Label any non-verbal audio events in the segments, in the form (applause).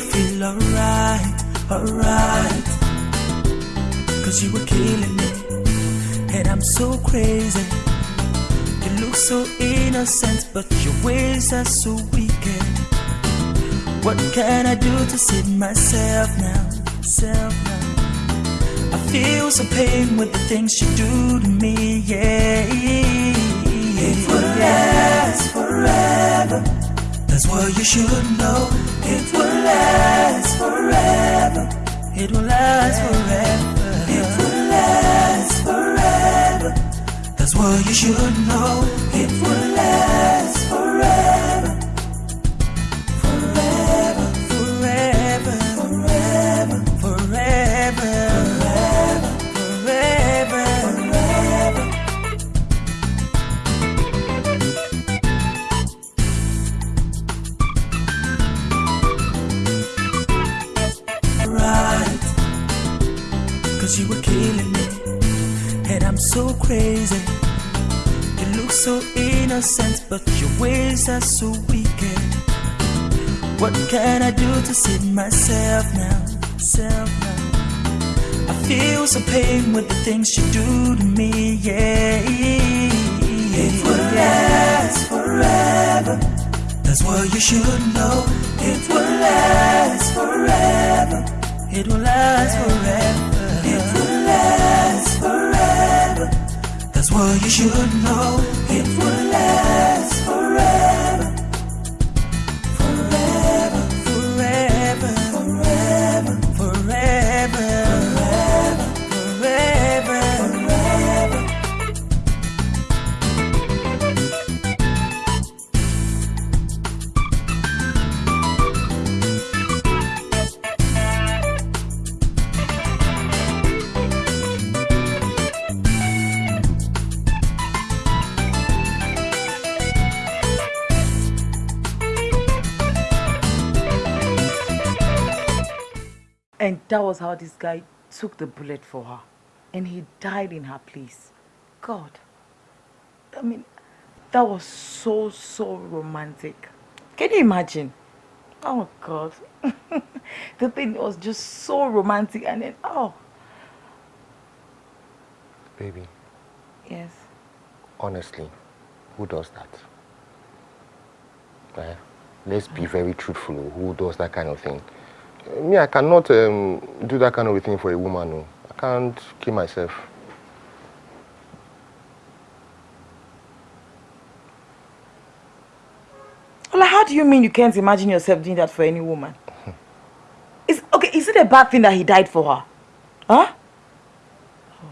feel alright, alright. Cause you were killing me, and I'm so crazy. You look so innocent, but your ways are so wicked. What can I do to save myself now? Self now. I feel some pain with the things you do to me, yeah. It will last forever. That's what you should know. It will last forever. It will last forever. It will last forever. That's what you should know. It will last forever. So innocent But your ways are so wicked What can I do to save myself now? Self now I feel some pain with the things you do to me, yeah It will last forever that's what you should know. It will last forever. It will last forever. What you should know. It will last And that was how this guy took the bullet for her. And he died in her place. God. I mean, that was so, so romantic. Can you imagine? Oh, God. (laughs) the thing was just so romantic. And then, oh, Baby, yes. honestly, who does that? Eh? Let's be very truthful. Who does that kind of thing? Me, I cannot um, do that kind of thing for a woman. No. I can't kill myself. Well, how do you mean you can't imagine yourself doing that for any woman? Is okay, is it a bad thing that he died for her? Huh? Oh.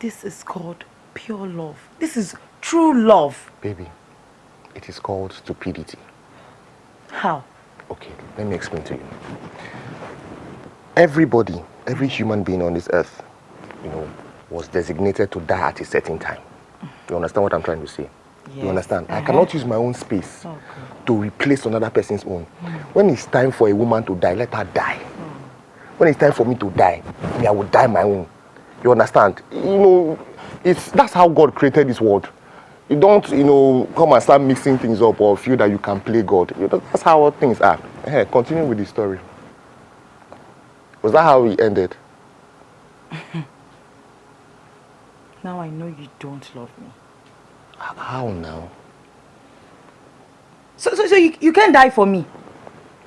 This is called pure love. This is true love. Baby, it is called stupidity. How? Okay, let me explain to you. Everybody, every human being on this earth, you know, was designated to die at a certain time. You understand what I'm trying to say? You understand? I Uh-huh. cannot use my own space Oh, to replace another person's own. When it's time for a woman to die, let her die. When it's time for me to die, me, I will die my own. You understand? You know, it's that's how God created this world. You don't, you know, come and start mixing things up or feel that you can play God. You know, that's how things are. Hey, continue with the story. Was that how it ended? (laughs) Now I know you don't love me. How now? So, so, so you, you can't die for me.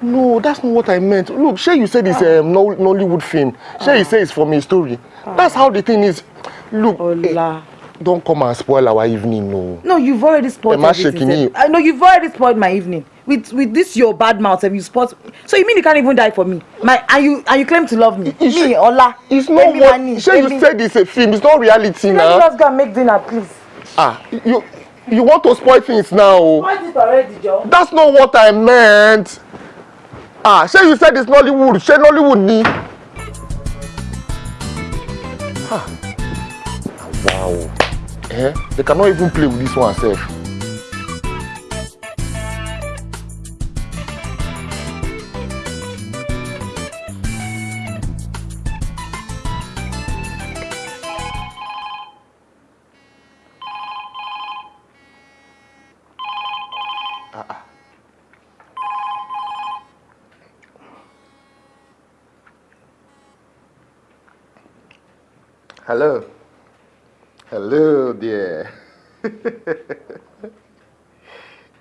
No, that's not what I meant. Look, Shay, you said it's a um, Nol- Nollywood film. Shay, you say it's from a story. That's how the thing is. Look, eh, Ola. Don't come and spoil our evening, no. No, you've already spoiled I everything, sef. I know you've already spoiled my evening. With with this your bad mouth and you spoil So you mean you can't even die for me? My and you and you claim to love me. It's- me, Ola. It's not Emi what. Mani, Shay, you said it's a film. It's not reality Let now. just go and make dinner, please. Ah, you you want to spoil things now? oh. Spoiled it already, Joe. That's not what I meant. Ah, Shay, you said it's Nollywood. Shay, Nollywood ni. Ah. Wow. Eh? They cannot even play with this one self. Hello. Hello, dear.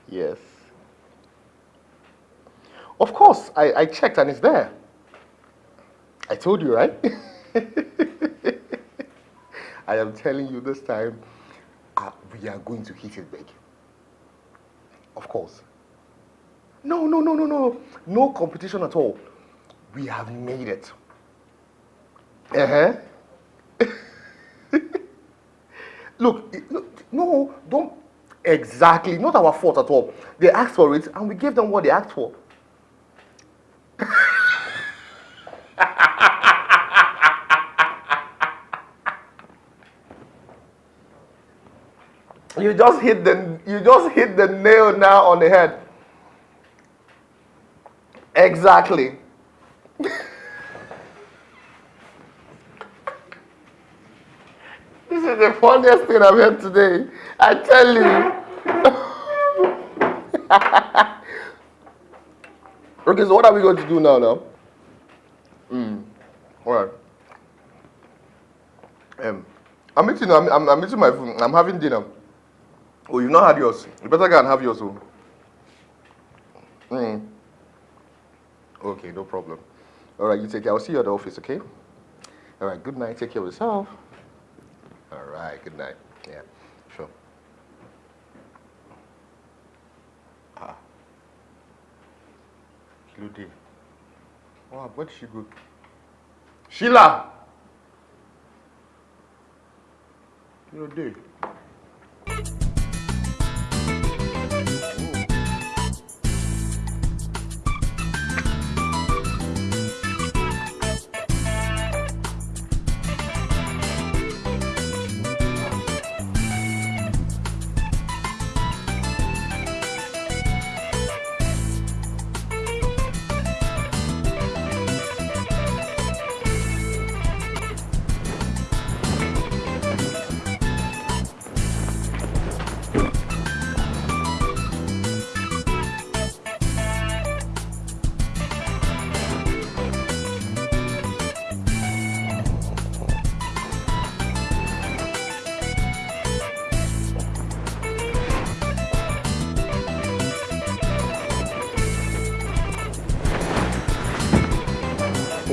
yes. Of course, I, I checked and it's there. I told you, right? (laughs) I am telling you this time, uh, we are going to hit it big. Of course. No, no, no, no, no. No competition at all. We have made it. Uh-huh. Look, no, don't exactly, not our fault at all. They asked for it and we gave them what they asked for. (laughs) you just hit the you just hit the nail now on the head. Exactly. (laughs) This is the funniest thing I've heard today. I tell you. (laughs) okay, so what are we going to do now? Now. Mm. All right. Um, I'm eating. I'm, I'm, I'm eating my food. I'm having dinner. Oh, you've not had yours. You better go and have yours. Oh. Mm. Okay, no problem. All right, you take care. I'll see you at the office. Okay. All right. Good night. Take care of yourself. Good night. Yeah, sure. Ah. Kilode. Wow, where did she go? Sheila!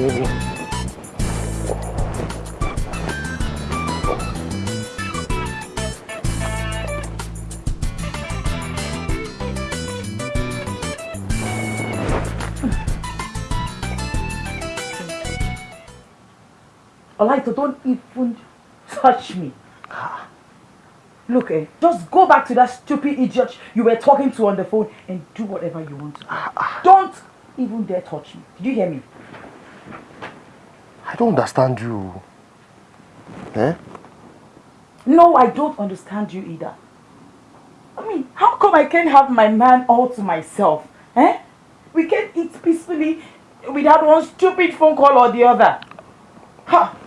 Kilode. Olaito, don't even touch me. Look, eh, just go back to that stupid idiot you were talking to on the phone and do whatever you want to do. Don't even dare touch me. Did you hear me? I don't understand you. Eh? No, I don't understand you either. I mean, how come I can't have my man all to myself? Eh? We can eat peacefully without one stupid phone call or the other. Ha!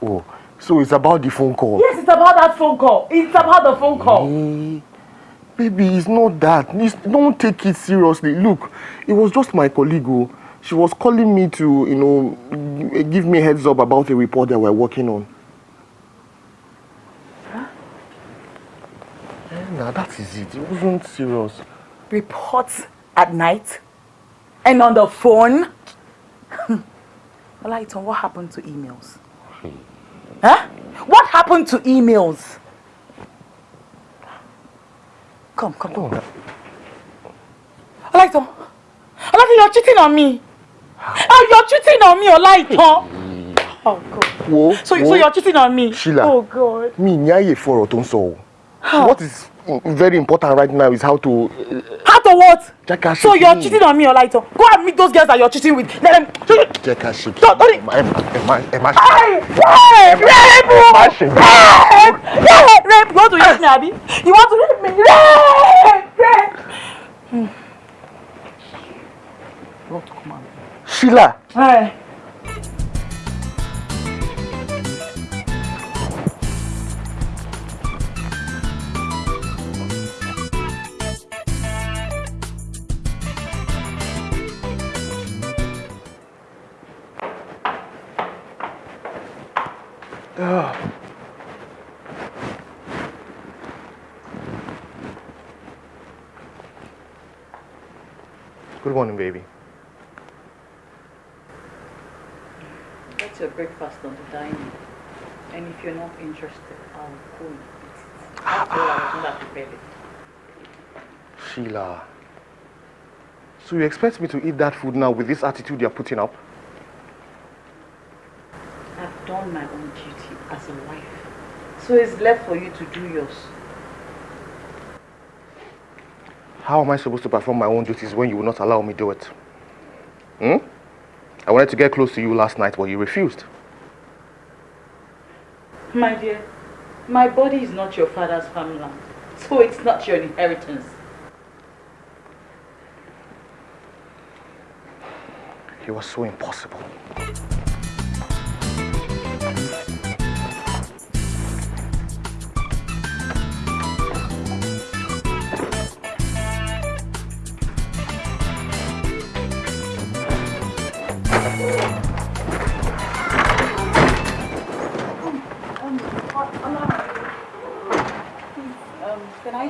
Oh, so it's about the phone call? Yes, it's about that phone call. It's about the phone call. Hey, baby, it's not that. It's, don't take it seriously. Look, it was just my colleague. Oh. She was calling me to, you know, give me a heads up about a report that we're working on. Huh? Yeah, nah, that is it. It wasn't serious. Reports at night? And on the phone? (laughs) Olaitan, what happened to emails? Huh? What happened to emails? Come, come, come. Olaitan. Olaitan, you're cheating on me. Oh, you're cheating on me, Olaiton. Oh, God. Whoa, so, whoa. so you're cheating on me? Sheila. Oh, God. Me, nyaye for otonso. What is very important right now is how to... Uh, how to what? Jacka so you're cheating on me, Olaito. Go and meet those girls that you're cheating with. Let them... Jacka shake. Don't, don't... Emma, Emma, Emma. Hey! Rape! Rape! Rape! Rape! Rape! You want to rape me, Abby? You want to rape me? Rape! Rape! Sheila! Hey. Good morning, baby. That's your breakfast on the dining. And if you're not interested, I'll go and eat it. All, I was not prepared it. Sheila. So you expect me to eat that food now with this attitude you're putting up? I've done my own duty as a wife. So it's left for you to do yours. How am I supposed to perform my own duties when you will not allow me to do it? Hmm? I wanted to get close to you last night, but you refused. My dear, my body is not your father's farmland. So it's not your inheritance. It was so impossible.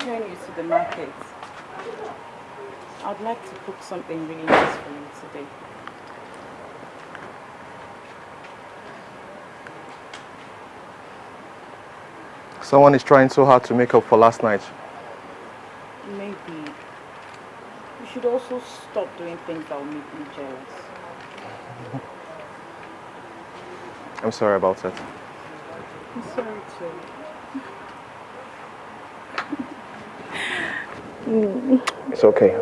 Join you to the market? I'd like to cook something really nice for you today. Someone is trying so hard to make up for last night. Maybe you should also stop doing things that will make me jealous. I'm sorry about it. I'm sorry too. It's okay.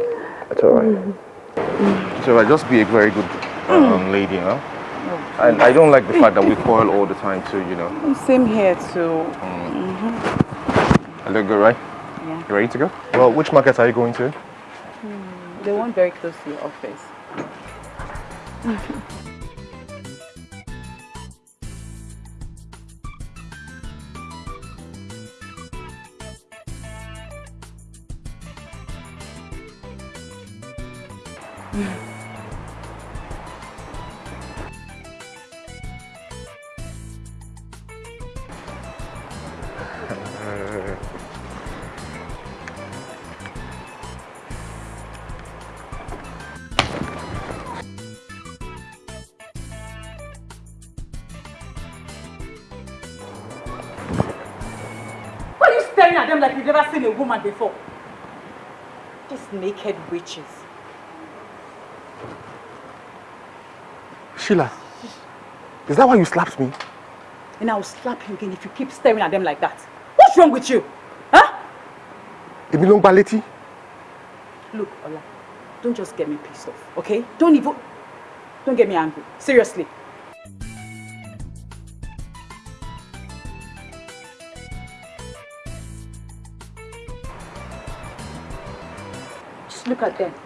It's alright. It's alright. Just be a very good um, lady, you know? And I don't like the fact that we quarrel all the time too, you know? Same here too. I look good, right? Yeah. You ready to go? Well, which market are you going to? The one very close to your office. (laughs) Why are you staring at them like you've never seen a woman before? These naked witches. Sheila, is that why you slapped me? And I'll slap you again if you keep staring at them like that. What's wrong with you? Huh? Èmi ló ń gbá létí? Look, Ola, don't just get me pissed off, okay? Don't even... Don't get me angry. Seriously. Just look at them.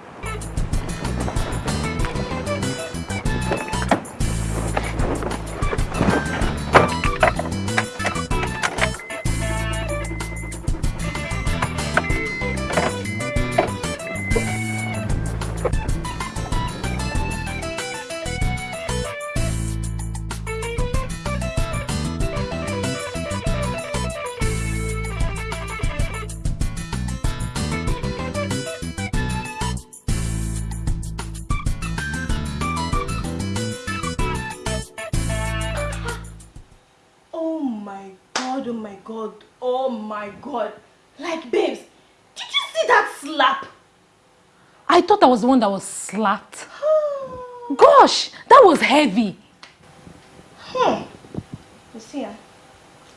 My god. Like, babes, did you see that slap? I thought I was the one that was slapped. (gasps) Gosh, that was heavy. Hmm. You see, ah,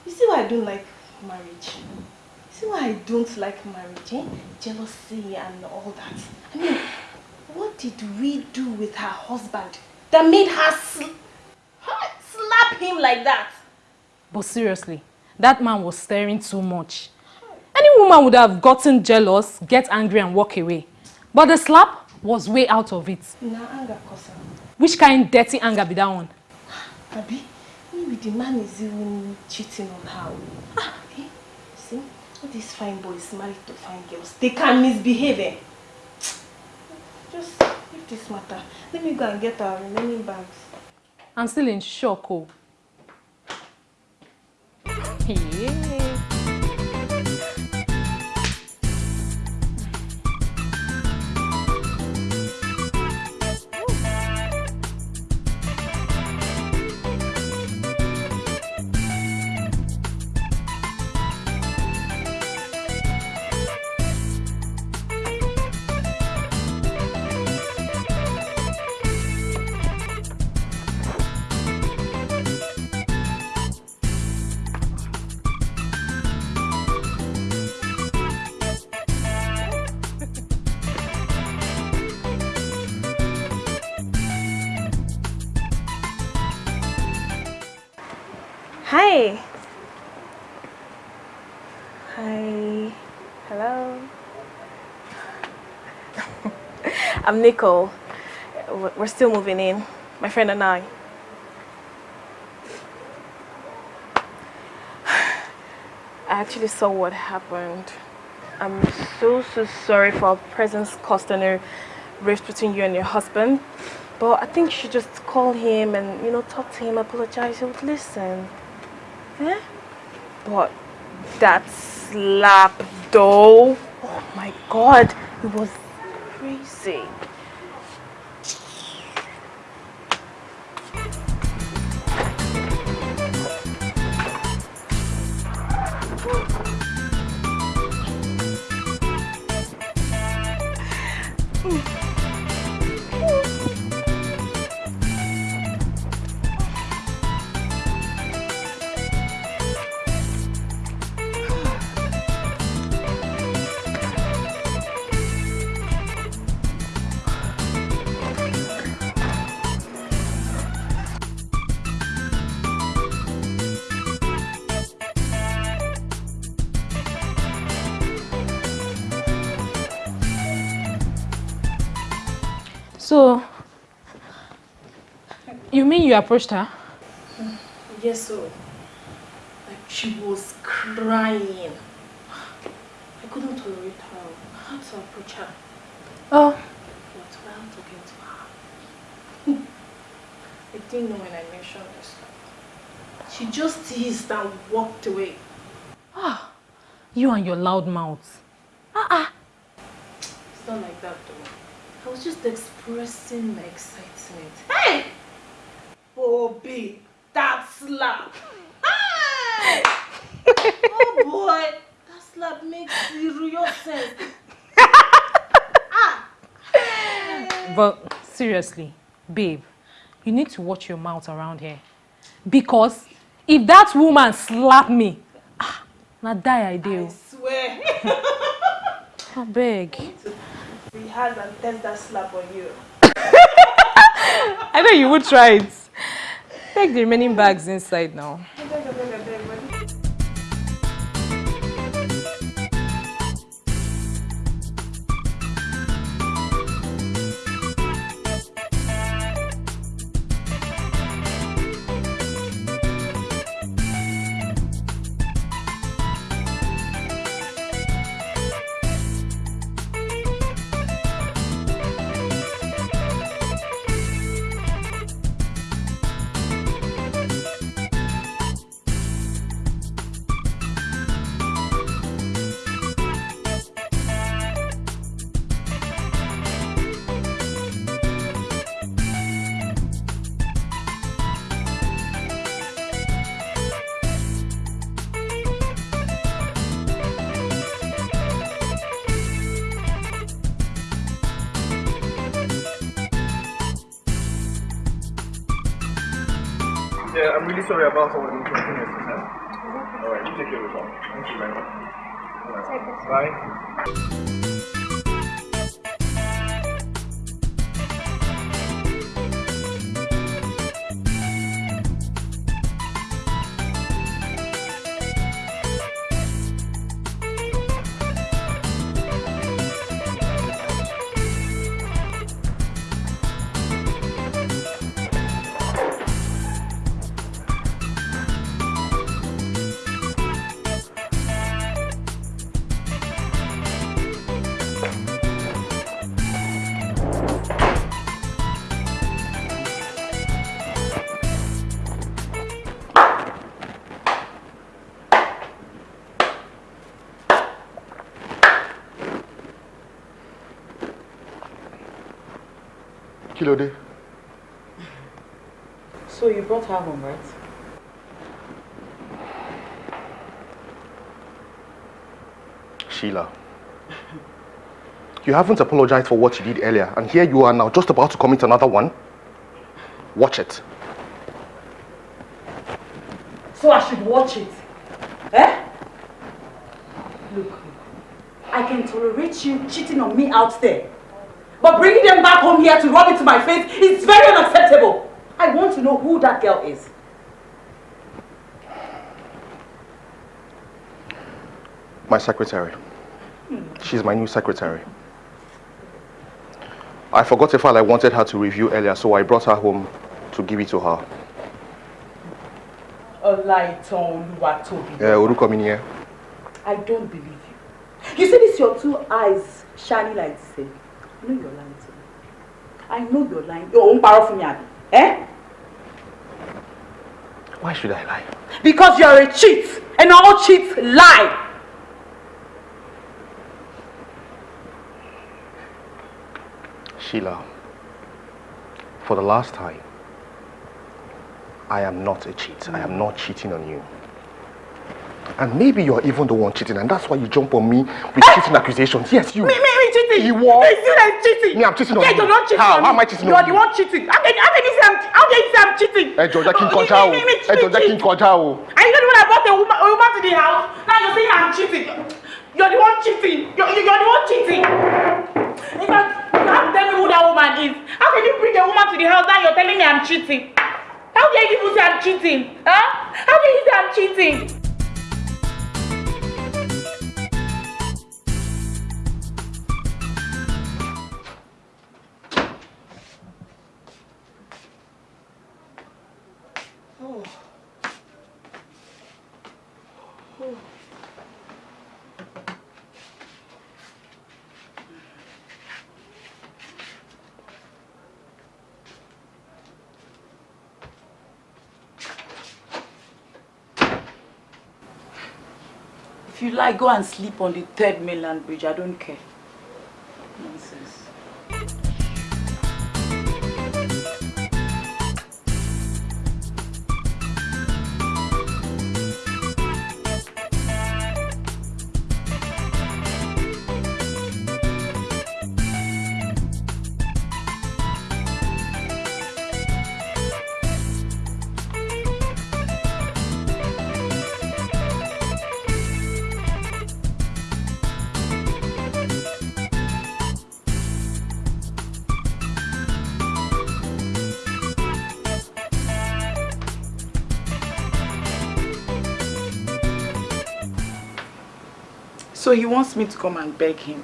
you see why I don't like marriage? You see why I don't like marriage, eh? Jealousy and all that. I mean, what did we do with her husband that made her sl her slap him like that? But seriously, that man was staring too much. Any woman would have gotten jealous, get angry and walk away. But the slap was way out of it. Na anger cause. Which kind dirty anger be that one? Abi, maybe the man is even cheating on her. Ah, eh? See, all these fine boys married to fine girls, they can misbehave. Eh? Just leave this matter. Let me go and get our remaining bags. I'm still in shock, oh. Hey. Hi. Hi. Hello. (laughs) I'm Nicole. We're still moving in, my friend and I. (sighs) I actually saw what happened. I'm so, so sorry for our presence causing a rift between you and your husband. But I think you should just call him and, you know, talk to him, apologize, he would listen. Eh? But that slap though, oh my god, it was crazy. Mean you approached her? Yes, so like she was crying. I couldn't tolerate her. I had to approach her. Oh, But while talking to her, I didn't know when I mentioned this. She just teased and walked away. Ah, you and your loud mouth. Ah, ah. It's not like that though. I was just expressing my excitement. Hey! Bobby, that slap! (laughs) Oh boy, that slap makes real sense. (laughs) But seriously, babe, you need to watch your mouth around here. Because if that woman slap me, ah, na die I do. I do. swear. I beg. Rehearse and test that slap on you. (laughs) I know you would try it. Take the remaining bags inside now. Sorry about all So you brought her home, right? Sheila. You haven't apologized for what you did earlier, and here you are now just about to commit another one. Watch it. So I should watch it? Eh? Look, I can tolerate you cheating on me out there. But bringing them back home here to rub it to my face is very unacceptable. I want to know who that girl is. My secretary. She's my new secretary. I forgot a file I wanted her to review earlier, so I brought her home to give it to her. Olaitan Oluwatobi. Yeah, Oruko mi nìyẹn. I don't believe you. You see this your two eyes shining like this. eh? I know you're lying to me. I know you're lying. You're own power for me. Eh? Why should I lie? Because you're a cheat. And all cheats lie. Sheila, for the last time, I am not a cheat. I am not cheating on you. And maybe you're even the one cheating, and that's why you jump on me with cheating accusations. Yes, you. Me, me, me cheating. You what? Me, you like cheating. Me, I'm cheating on yeah, you. you're not cheating How? How am I cheating you're on the you? one cheating. How can, how can you say I'm, how can you say I'm cheating? Ẹ jọ̀ọ́ jẹ́ kí n Oh, o. jẹ́ kí n cheat. kọjá o. Are you the one that brought a woman, a woman to the house? Now you're saying I'm cheating. You're the one cheating. You're, you're the one cheating. In fact, you have to tell me who that woman is. How can you bring a woman to the house now you're telling me I'm cheating? How dare you people say I'm cheating? Huh? How dare you say I'm cheating? You like, go and sleep on the third mainland bridge. I don't care. Nonsense. He wants me to come and beg him.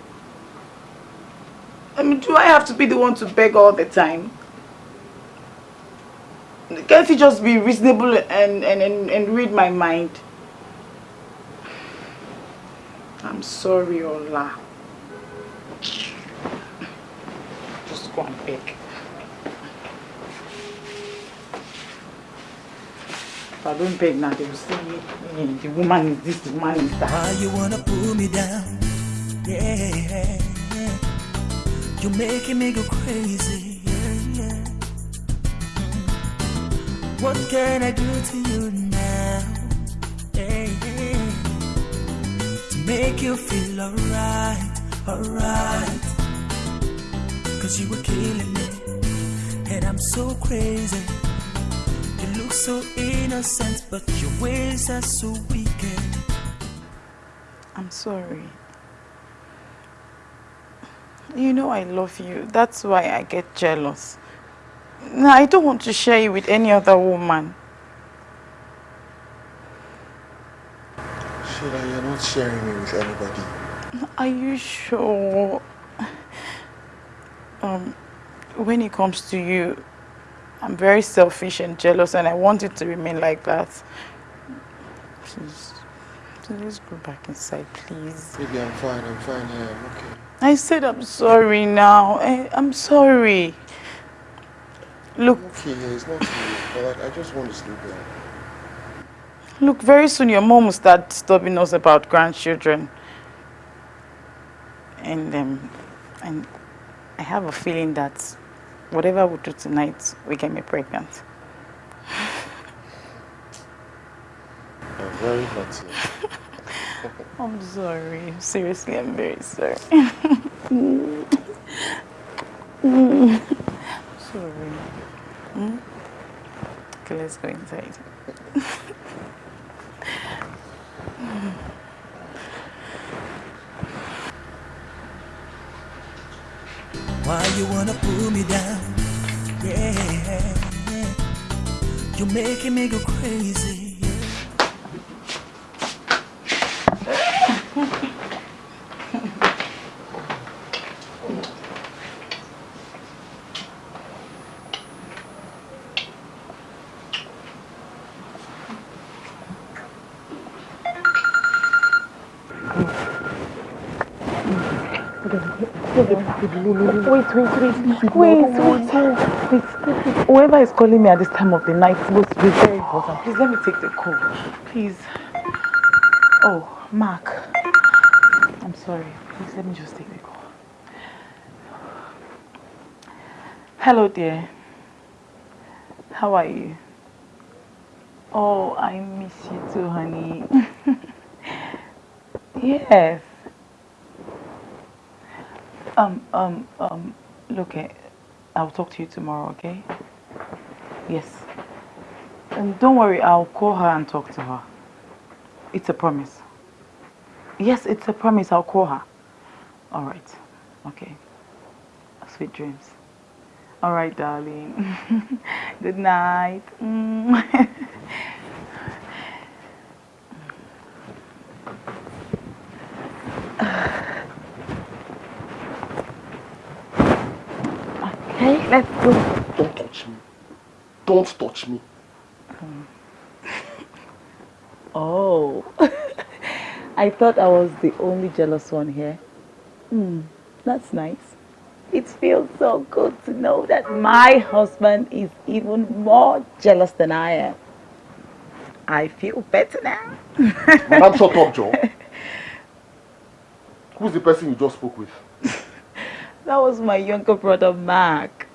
I mean, do I have to be the one to beg all the time? Can't he just be reasonable and, and, and, and read my mind? I'm sorry, Ola. Just go and beg. If I don't beg now, they will say eh, the woman is this, the woman is that. Why you wanna pull me down? Yeah, yeah. you're making me go crazy. Yeah, yeah. What can I do to you now? Yeah, yeah. To make you feel alright, alright. Cause you were killing me, and I'm so crazy. You look so innocent, but your ways are so wicked. I'm sorry. You know I love you. That's why I get jealous. No, I don't want to share you with any other woman. Sheila, you're not sharing me with anybody. Are you sure? Um, when it comes to you, I'm very selfish and jealous and I want it to remain like that. Please, please go back inside, please. Baby, I'm fine. I'm fine. Yeah, I'm okay. I said I'm sorry now. I, I'm sorry. Look, Okay, yeah, it's not you. But like, I just want to sleep there. look, very soon your mom will start disturbing us about grandchildren. And um, and I have a feeling that whatever we do tonight we get me pregnant. I'm very lucky. (laughs) I'm sorry. Seriously, I'm very sorry. (laughs) sorry. Hmm? Okay, let's go inside. (laughs) Why you wanna pull me down? Yeah, you're making me go crazy. Wait, wait, wait. Wait, wait, wait. Whoever is calling me at this time of the night must be very important. Please let me take the call. Please. Oh, Mark. I'm sorry. Please let me just take the call. Hello, dear. How are you? Oh, I miss you too, honey. (laughs) yes. Um, um, um, look, eh, I'll talk to you tomorrow, okay? Yes. And don't worry, I'll call her and talk to her. It's a promise. Yes, it's a promise, I'll call her. All right, okay. Sweet dreams. All right, darling. (laughs) Good night. Mm. (laughs) let's go. Don't touch me. Don't touch me. (laughs) Oh, (laughs) I thought I was the only jealous one here. Hmm, that's nice. It feels so good to know that my husband is even more jealous than I am. I feel better now. (laughs) Madam, shut up, Joe. Who's the person you just spoke with? That was my younger brother, Mark.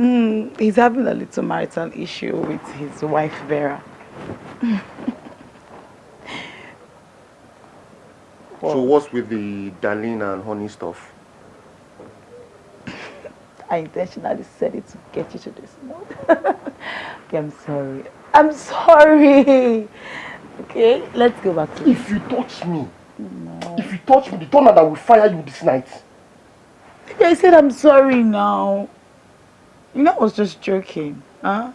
Mm, he's having a little marital issue with his wife, Vera. (laughs) So what's with the darling and honey stuff? (laughs) I intentionally said it to get you to this note. okay, (laughs) I'm sorry. I'm sorry. Okay, let's go back to If you touch me, if you touch me, the thunder that will fire you this night. I said I'm sorry now. You know, I was just joking. Huh?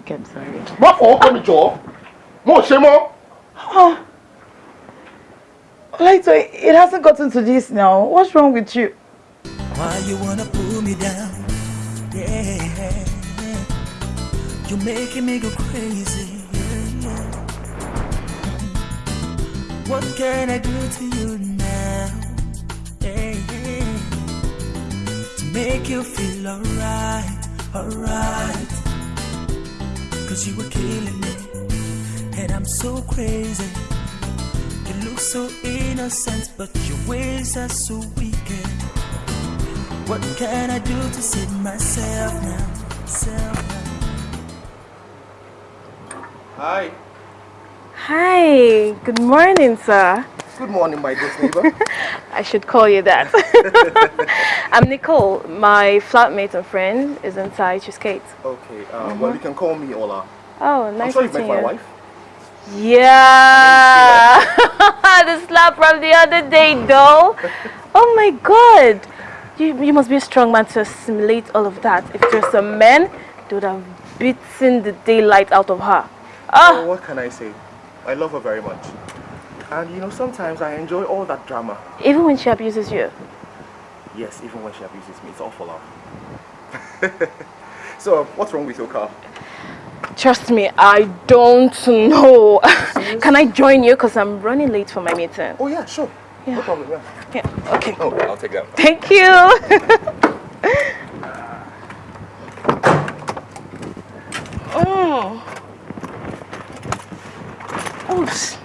Okay, I'm sorry. Má fọwọ́ kọ́ mi jọ. Mo ò ṣe mọ́. Oh. Like, so it hasn't gotten to this now. What's wrong with you? Why you wanna pull me down? Yeah, you're making me go crazy. Yeah. What can I do to you now? Yeah, to make you feel alright, alright. Cause you were killing me, and I'm so crazy. You look so innocent, but your ways are so wicked. What can I do to save myself now? Self now? Hi. Hi, good morning, sir. Good morning, my dear neighbor. (laughs) I should call you that. (laughs) (laughs) I'm Nicole. My flatmate and friend is inside. She's Kate. okay, uh, well, you can call me Ola. Oh, nice I'm sure you meeting met my wife. Yeah. (laughs) the slap from the other day, though. Oh my God. You, you must be a strong man to assimilate all of that. If there's a man, they would have beaten the daylight out of her. Oh, what can I say? I love her very much. And you know, sometimes I enjoy all that drama. even when she abuses you. Yes, even when she abuses me, it's all for love. so, what's wrong with your car? Trust me, I don't know. (laughs) Can I join you? Because I'm running late for my meeting. Oh yeah, sure. Yeah. No problem, yeah. Yeah, okay. Oh, I'll take that. Thank you. (laughs) oh. Oops.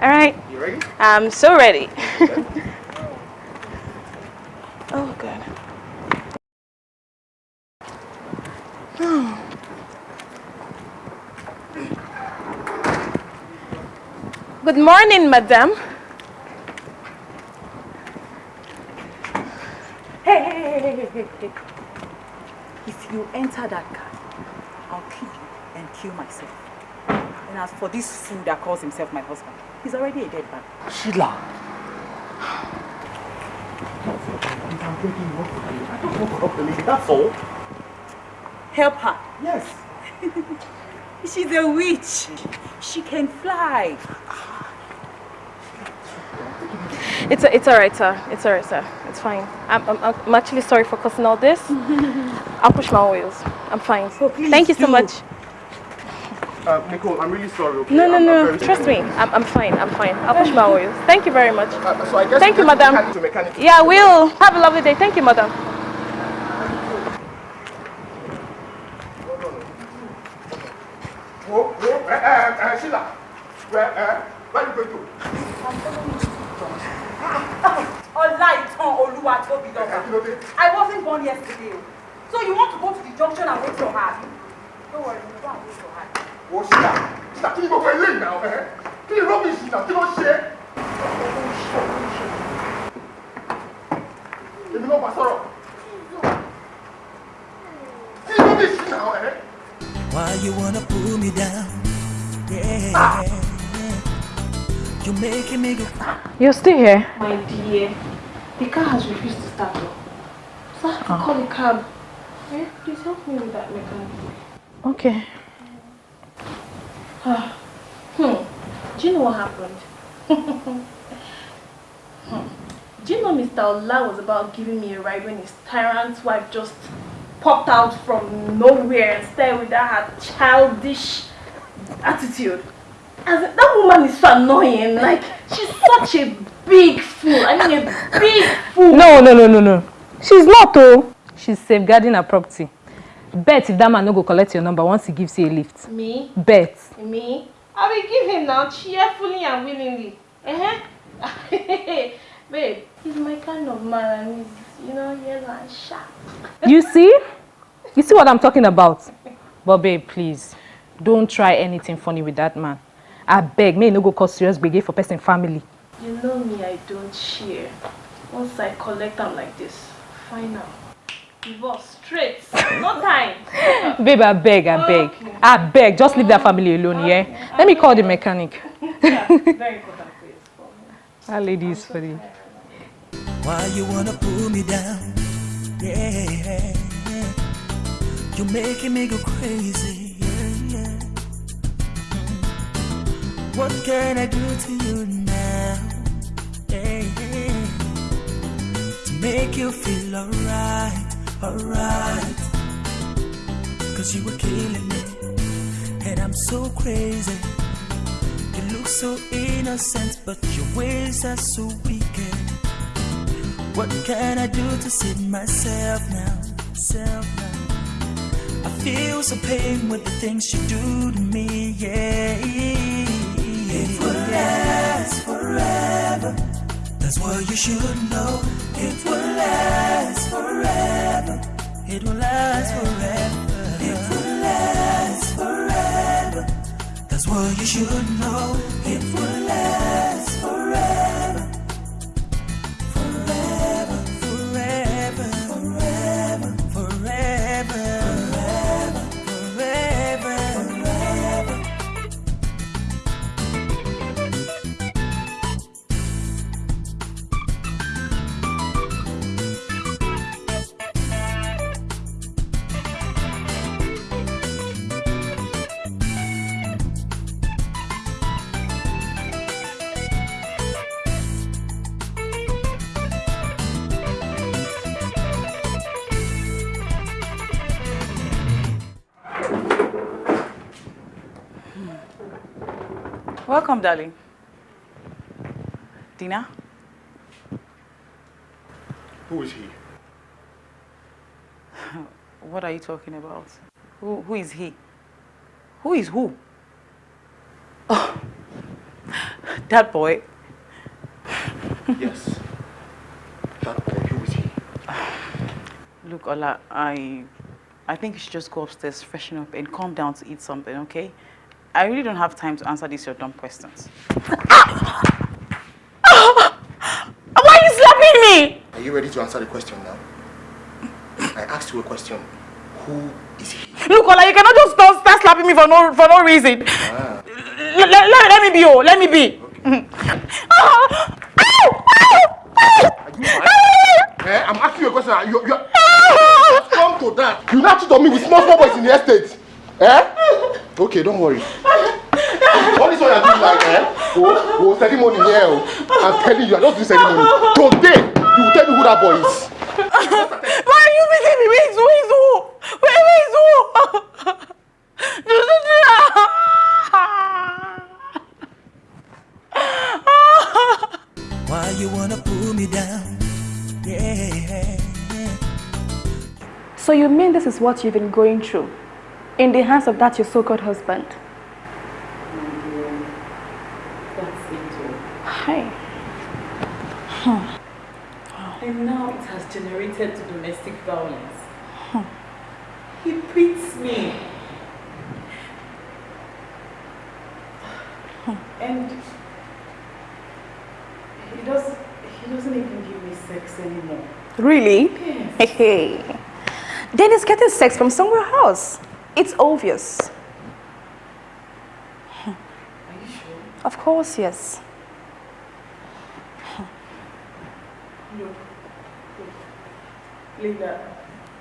All right. You ready? I'm so ready. (laughs) Oh, good. (sighs) Good morning, madam. Hey, hey, hey, hey, hey, hey. If you enter that car, I'll kill you and kill myself. And as for this fool that calls himself my husband, he's already a dead man. Sheila. I'm begging you, I don't want to help that's all. Help her. Yes. (laughs) She's a witch. She can fly. It's a, it's alright, sir. It's alright, sir. It's fine. I'm, I'm, I'm actually sorry for causing all this. (laughs) I'll push my wheels. I'm fine. Oh, Thank you so much. Uh, Nicole, I'm really sorry, okay? No, no, I'm- I'm no. Trust sorry. me. I'm, I'm fine. I'm fine. I'll push my wheels. Thank you very much. Uh, so I guess Thank you, just madam. mechanic to mechanic. Yeah, we'll have a lovely day. Thank you, madam. Whoa, whoa, eh, eh, eh, Sheila. Where, eh, where you going to? Ọlá ìtàn Olúwatóbilọ́ba. Kí ló dé? I wasn't born yesterday. So you want to go to the junction and wait your hand? Don't worry, you go and wait your hand. Whoa, Sheila. Sheila, kí ni gbogbo eléyìí náà, eh? Kí ni rubbish náà? Kí ló ṣe é? Èmi náà bá sọ̀rọ̀. Kí ni rubbish náà, eh? Why you wanna pull me down? Yeah. You're making me go. You're still here? My dear, the car has refused to start. though. So I have to call a cab. Eh? Please help me with that mechanic. Okay. Do you know what happened? hmm. (laughs) Do you know Mr. Ola was about giving me a ride when his tyrant wife just popped out from nowhere and stared with that her childish attitude? As in, that woman is so annoying. Like she's such a big fool. I mean a big fool. No, no, no, no, no. She's not, though. She's safeguarding her property. Bet if that man no go collect your number once he gives you a lift. Me? Bet. Me? I will give him now cheerfully and willingly. Uh-huh. (laughs) Babe, he's my kind of man and he's, you know, yellow and sharp. You see? You see what I'm talking about? But babe, please, don't try anything funny with that man. I beg, may no go cause serious gbege for person family. You know me, I don't share. Once I collect them like this, final. Divorce, straight. No time. (laughs) Babe, I beg, I beg. I beg, just leave that family alone, yeah? Let me call the mechanic. (laughs) yeah, very important place for. That lady is funny. Why you wanna pull me down? Yeah. You're making me go crazy. Yeah, yeah. What can I do to you now? Yeah, yeah. To make you feel alright, alright. Cause you were killing me. And I'm so crazy. You look so innocent, but your ways are so wicked. What can I do to save myself now? Self now. I feel so pain with the things you do to me, yeah. It will last forever. That's what you should know. It will last forever. It will last forever. It will last forever. That's what you should know. It will last forever. Welcome, darling. Dina? Who is he? (laughs) What are you talking about? Who, who is he? Who is who? Oh, (laughs) that boy. (laughs) Yes. That boy, who is he? (sighs) Look, Ola, I, I think you should just go upstairs, freshen up, and calm down to eat something, okay? I really don't have time to answer these your dumb questions. Why are you slapping me? Are you ready to answer the question now? I asked you a question. Who is he? Look, Ola, you cannot just start, start slapping me for no for no reason. Ah. Let, let, let, me be, oh, let me be. Ah, ow, ow, ow. You eh? I'm asking you a question. You, you, come to that. You not cheat on me with small small boys in the estate. Eh? (laughs) Okay, don't worry. All this one you're doing like, eh? Oh, oh, ceremony here. Oh. I'm telling you, I don't do ceremony. Today, you will tell me who that boy is. (laughs) Why are you beating me? Where is who? Where is who? Where, where is who? Why you wanna pull me down? Yeah. So you mean this is what you've been going through? In the hands of that your so-called husband? That's it. Hi. And now it has generated to domestic violence. He beats me. And he does he doesn't even give me sex anymore. Really? Yes. Hey. Then he's getting sex from somewhere else. It's obvious. Are you sure? Of course, yes. Look, look,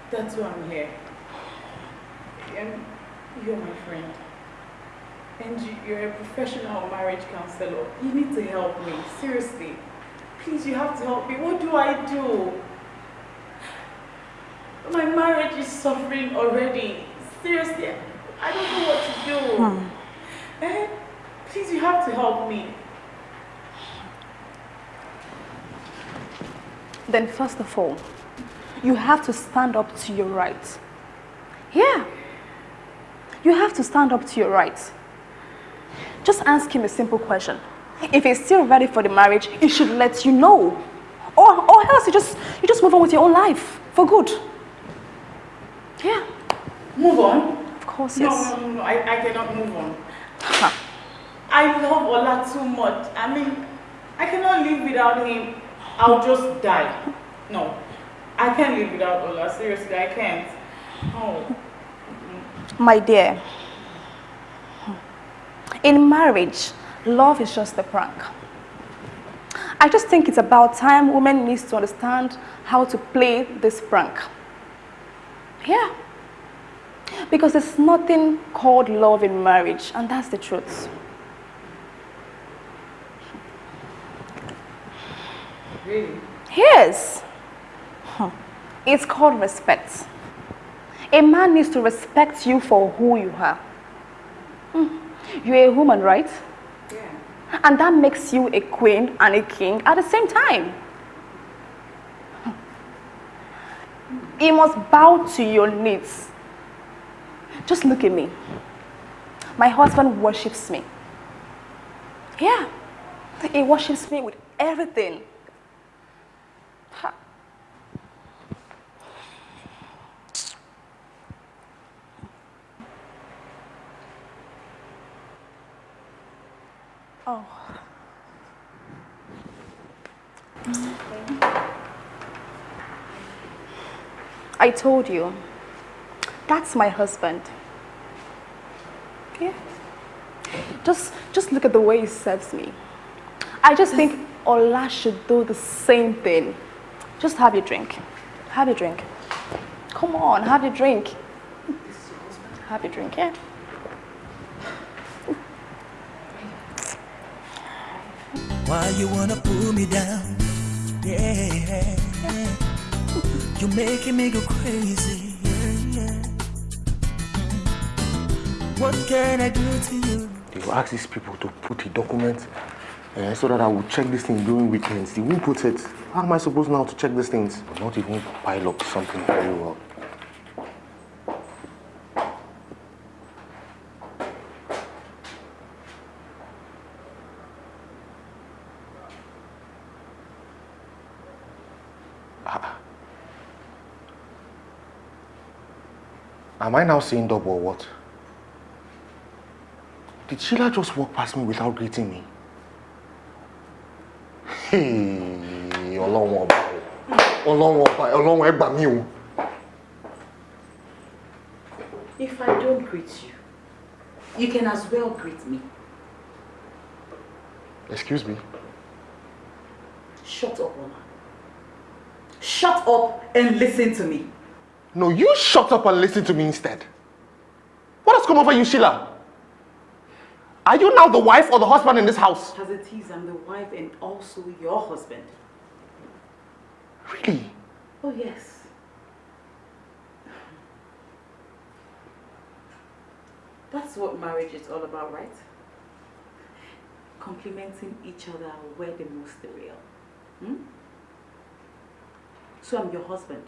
that's why I'm here. And you're my friend. And you're a professional marriage counselor. You need to help me, seriously. Please, you have to help me. What do I do? My marriage is suffering already. Seriously, I don't know what to do. Eh? Please, you have to help me. Then first of all, you have to stand up to your rights. Yeah. You have to stand up to your rights. Just ask him a simple question. If he's still ready for the marriage, he should let you know. Or, or else you just, you just move on with your own life for good. Yeah, Move on. of course, No, yes. no, no, no, I, I cannot move on. Huh. I love Ola too much. I mean, I cannot live without him. I'll just die. No, I can't live without Ola. Seriously, I can't. Oh, My dear, in marriage, love is just a prank. I just think it's about time women needs to understand how to play this prank. Yeah. Because there's nothing called love in marriage, and that's the truth. really? Yes. Huh. It's called respect. A man needs to respect you for who you are. Hmm. You're a woman, right? Yeah. And that makes you a queen and a king at the same time. He must bow to your needs. Just look at me. My husband worships me. Yeah. He worships me with everything. Ha. Oh. I told you, that's my husband. Yeah. Just, just look at the way he serves me. I just think Ola should do the same thing. Just have your drink. Have your drink. Come on, have your drink. Have your drink, yeah? Why you wanna pull me down? Yeah, you're making me go crazy. What can I do to you? They will ask these people to put a document uh, so that I will check this thing during weekends. They won't put it. How am I supposed now to check these things? Not even pile up something very well. Ah. Am I now seeing double or what? Did Sheila just walk past me without greeting me? Hey, Ọlọ́run ọba o. Ọlọ́run ọba, Ọlọ́run ẹ gbà mí o. If I don't greet you, you can as well greet me. Excuse me. Shut up, Ola. Shut up and listen to me. No, you shut up and listen to me instead. What has come over you, Sheila? Are you now the wife or the husband in this house? As it is, I'm the wife and also your husband. Really? Oh, yes. That's what marriage is all about, right? Complementing each other where the most real. Hmm? So I'm your husband.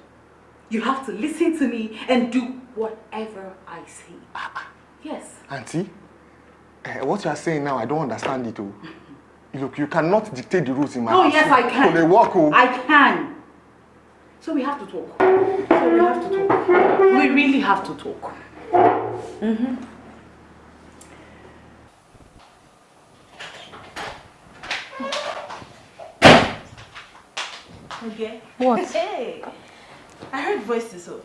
You have to listen to me and do whatever I say. Yes. Auntie, uh, what you are saying now, I don't understand it. Oh. Look, you cannot dictate the rules in my Oh, house. yes, I can. So they work, oh. I can. So we have to talk. So we have to talk. We really have to talk. Mm-hmm. Okay. What? (laughs) Hey, I heard voices. Oh.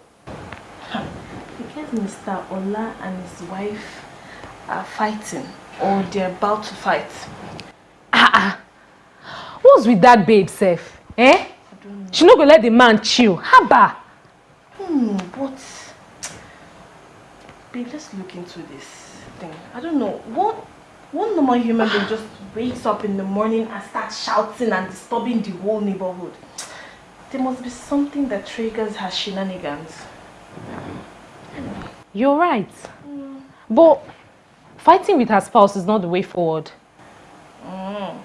Because Mr. Ola and his wife are fighting, or they're about to fight. Ah ah. What's with that babe sef? Eh? She no go let the man chill. Haba. Hmm, but babe, let's look into this thing. I don't know. What one normal human being just wakes up in the morning and starts shouting and disturbing the whole neighborhood. There must be something that triggers her shenanigans. You're right. But fighting with her spouse is not the way forward. Mm.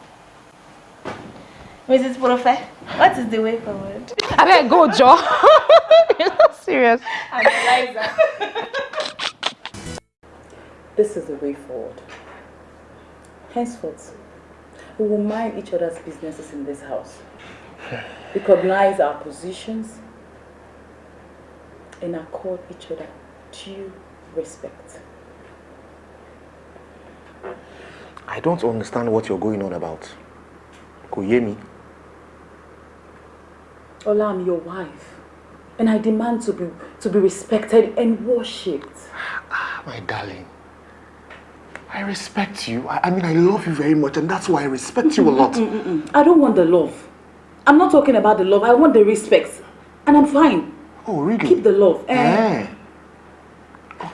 Mrs. Profe, what is the way forward? I mean, go, Joe. You're (laughs) not serious. And Eliza. This is the way forward. Henceforth, we will mind each other's businesses in this house. Recognize our positions and accord each other due respect. I don't understand what you're going on about. Kò yé mi. Ola, I'm your wife. And I demand to be, to be respected and worshipped. Ah, my darling. I respect you. I, I mean, I love you very much, and that's why I respect you a lot. I don't want the love. I'm not talking about the love. I want the respect. And I'm fine. Oh, really? Keep the love. Eh? Eh.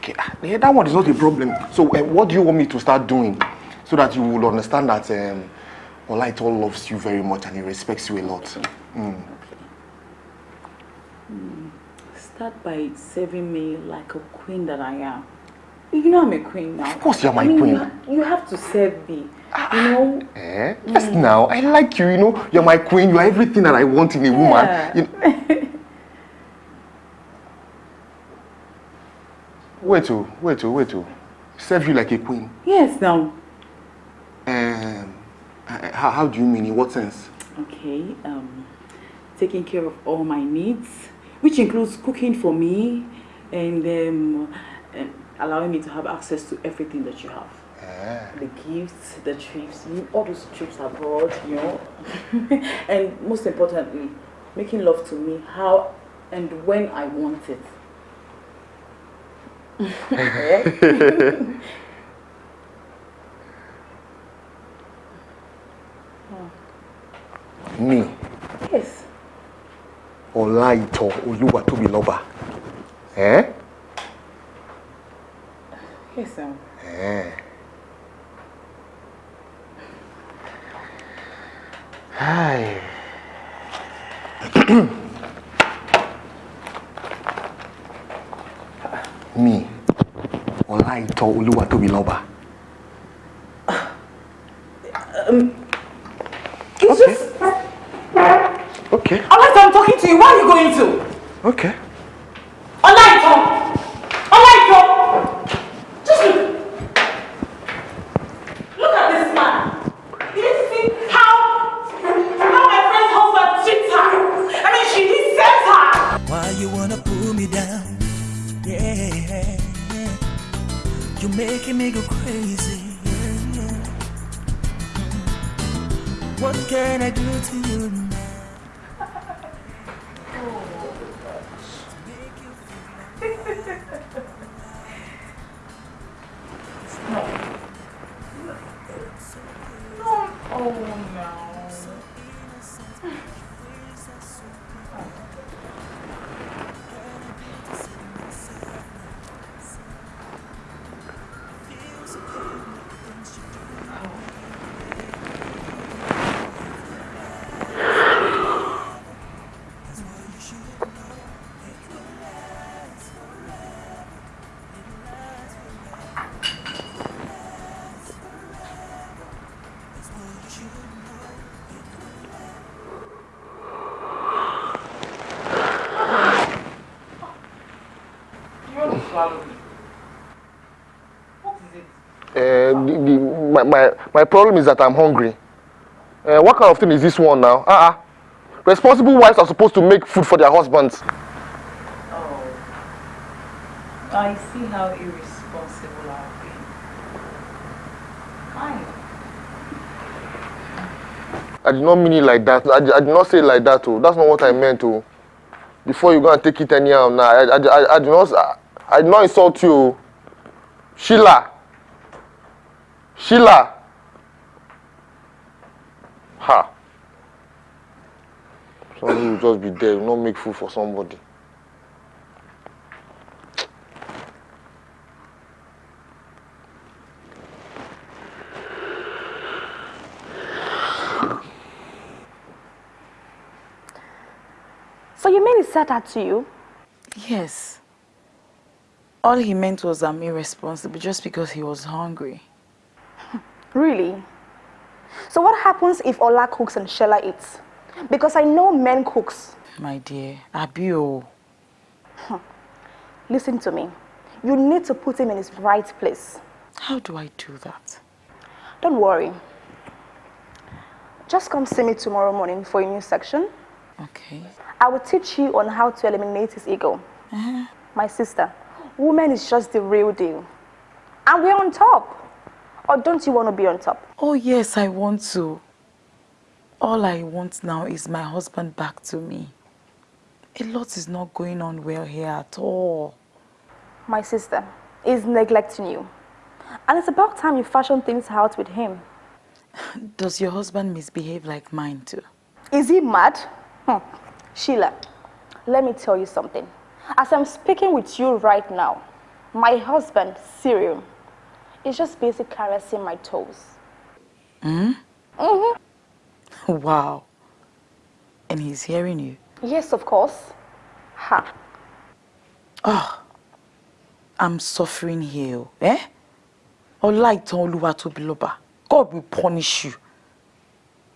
Okay, ah, yeah, that one is not a problem. So, uh, what do you want me to start doing so that you will understand that um, Olaitan loves you very much and he respects you a lot? Mm. Start by serving me like a queen that I am. You know I'm a queen now. Of course you're my I mean, queen. You, ha- you have to serve me. You know? Eh? Yes, now I like you. You know, you're my queen. You're everything that I want in a woman. Yeah. You- (laughs) wait, oh, wait, oh, wait, oh. Serve you like a queen. Yes, now. Um, how, how do you mean? In what sense? Okay. Um, taking care of all my needs, which includes cooking for me and um, allowing me to have access to everything that you have. The gifts, the trips, all those trips abroad, you know. (laughs) and most importantly, making love to me how and when I want it. (laughs) Me, yes. Olaito Oluwatobiloba. Eh? Yes, um, Eh. Hi. (clears throat) Me, Olaito Oluwatobiloba. It's just. Okay, Alright, I'm talking to you. Where are you going to? okay. My, my, my problem is that I'm hungry. Uh, what kind of thing is this one now? Uh-uh. Responsible wives are supposed to make food for their husbands. Oh. I see how irresponsible I've been. Fine. I did not mean it like that. I, I did not say it like that. Oh. That's not what I meant. Oh. Before you go and take it anyhow now, I, I, I, I, did not, I, I did not insult you. oh. Sheila. Sheila. Ha. Somebody will just be there, will not make food for somebody. So you mean he said that to you? Yes. All he meant was I'm irresponsible just because he was hungry. Really? So what happens if Ola cooks and Sheila eats? Because I know men cooks. My dear, Abio. Listen to me. You need to put him in his right place. How do I do that? Don't worry. Just come see me tomorrow morning for a new section. Okay. I will teach you on how to eliminate his ego. Uh-huh. My sister, woman is just the real deal. And we're on top. Or don't you want to be on top? Oh yes, I want to. All I want now is my husband back to me. A lot is not going on well here at all. My sister is neglecting you. And it's about time you fashion things out with him. (laughs) Does your husband misbehave like mine too? Is he mad? Hmm. Sheila, let me tell you something. As I'm speaking with you right now, my husband, Cyril, is just busy caressing my toes. Hmm? Mm-hmm. (laughs) Wow. And he's hearing you. Yes, of course. Ha. Oh, I'm suffering here. Eh? Ọlá ìtàn Olúwa tóbi lọ́ba. God will punish you.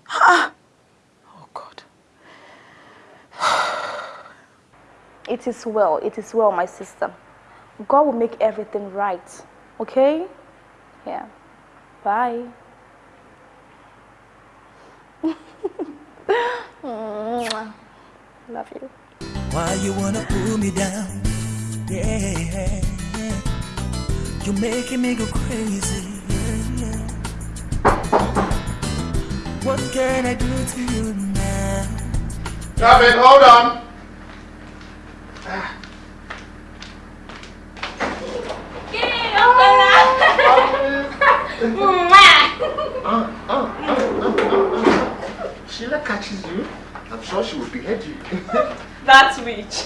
Ah! Oh God. (sighs) It is well, it is well, my sister. God will make everything right. Okay? Yeah. Bye. (laughs) Love you. Why you wanna pull me down? Yeah, you're making me go crazy. Yeah, yeah. What can I do to you now? Gavin, hold on. Ah, ah, ah, Sheila catches you. I'm sure she will behead you. That's witch.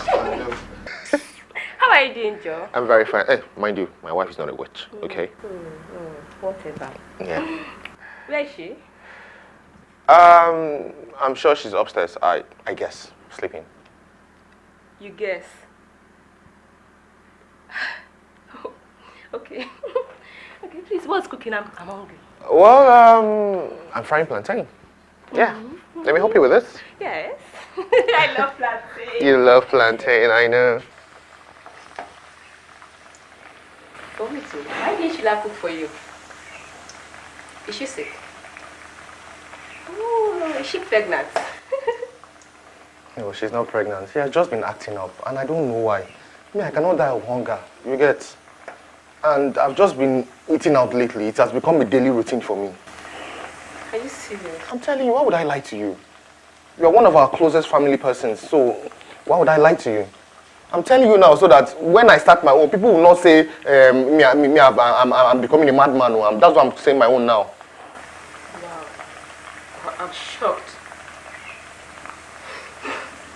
How are you doing, Joe? I'm very fine. Hey, mind you, my wife is not a witch, mm, okay? Mm, mm, whatever. Yeah. Where is she? Um, I'm sure she's upstairs. I, I guess, sleeping. You guess. (sighs) okay. (laughs) okay, please, what's cooking? I'm, I'm hungry. Well, um, I'm frying plantain. Yeah. Let me help you with this. Yes. (laughs) I love plantain. You love plantain, I know. For me too. Why didn't Sheila cook for you? Is she sick? Oh, is she pregnant? (laughs) No, she's not pregnant. She has just been acting up, and I don't know why. Me, I cannot die of hunger. You get? And I've just been eating out lately. It has become a daily routine for me. Are you serious? I'm telling you, why would I lie to you? You are one of our closest family persons, so why would I lie to you? I'm telling you now so that when I start my own, people will not say um, me, me, me I'm, I'm, I'm becoming a madman. Or I'm, that's why I'm saying my own now. Wow. I'm shocked.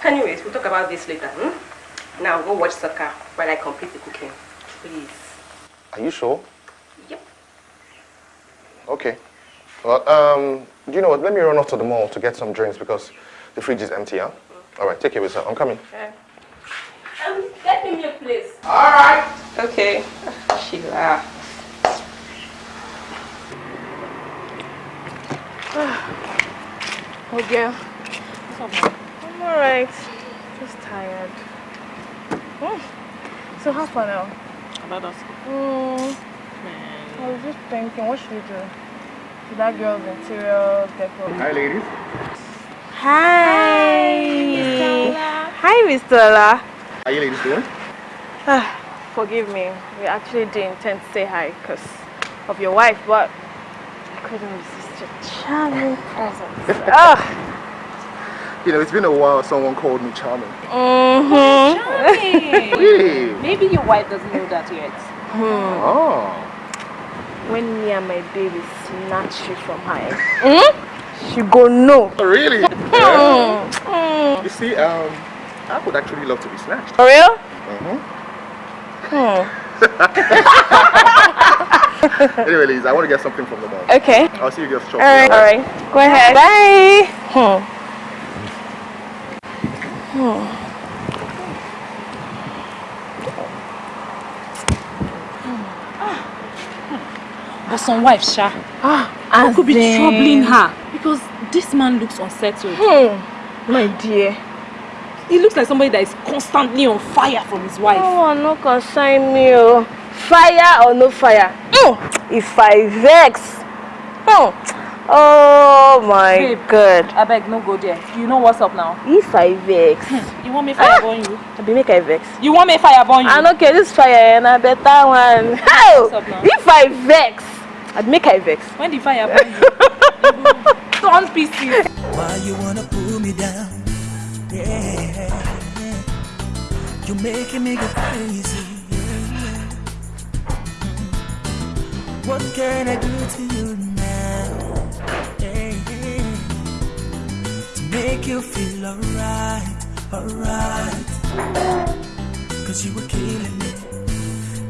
Anyways, we'll talk about this later. Hmm? Now go watch soccer while I complete the cooking. Please. Are you sure? Yep. Okay. Well, um, do you know what? Let me run off to the mall to get some drinks because the fridge is empty, huh? All right, take care of yourself. I'm coming. Okay. Um, get me a place. All right. Okay. Sheila. Oh, girl. I'm alright. Just tired. Hmm. So how far now? About us. Mm, I was just thinking, what should we do? To that girl's interior decor. Hi, ladies. Hi. Hi, Mr. Ola. How you ladies doing? Ah, Forgive me. We actually didn't intend to say hi because of your wife, but I couldn't resist your charming presence. (laughs) Ah. You know, it's been a while someone called me charming. Mm-hmm. (laughs) Really? Maybe your wife doesn't know that yet. Hmm. Oh. When me and my baby snatch you from her, mm? she go no. Oh, really? (laughs) Mm. Mm. You see, um, I would actually love to be snatched. For real? Mm-hmm. Hmm. (laughs) anyway, Liz, I want to get something from the mall. Okay. I'll see you guys shortly. Alright. Alright. Go ahead. Bye. Hmm. But some wife, Sha, Ah, could be troubling her because this man looks unsettled. Hmm. My dear. He looks like somebody that is constantly on fire from his wife. Oh, no concern me. Oh. Fire or no fire? Mm. If I vex. Hmm. Oh my Babe. god. I beg, no go there. You know what's up now. If I vex. Hmm, you want me fire ah! burn you? I be make I vex. You want me fire burn you? I no care this fire eh, and a better one. Hey, What's up now? if I vex, I'd make I vex. When the fire burn you, you go turn pieces. Why you wanna pull me down? Yeah, you're making me go crazy. yeah. What can I do to you make you feel alright, alright. Cause you were killing me,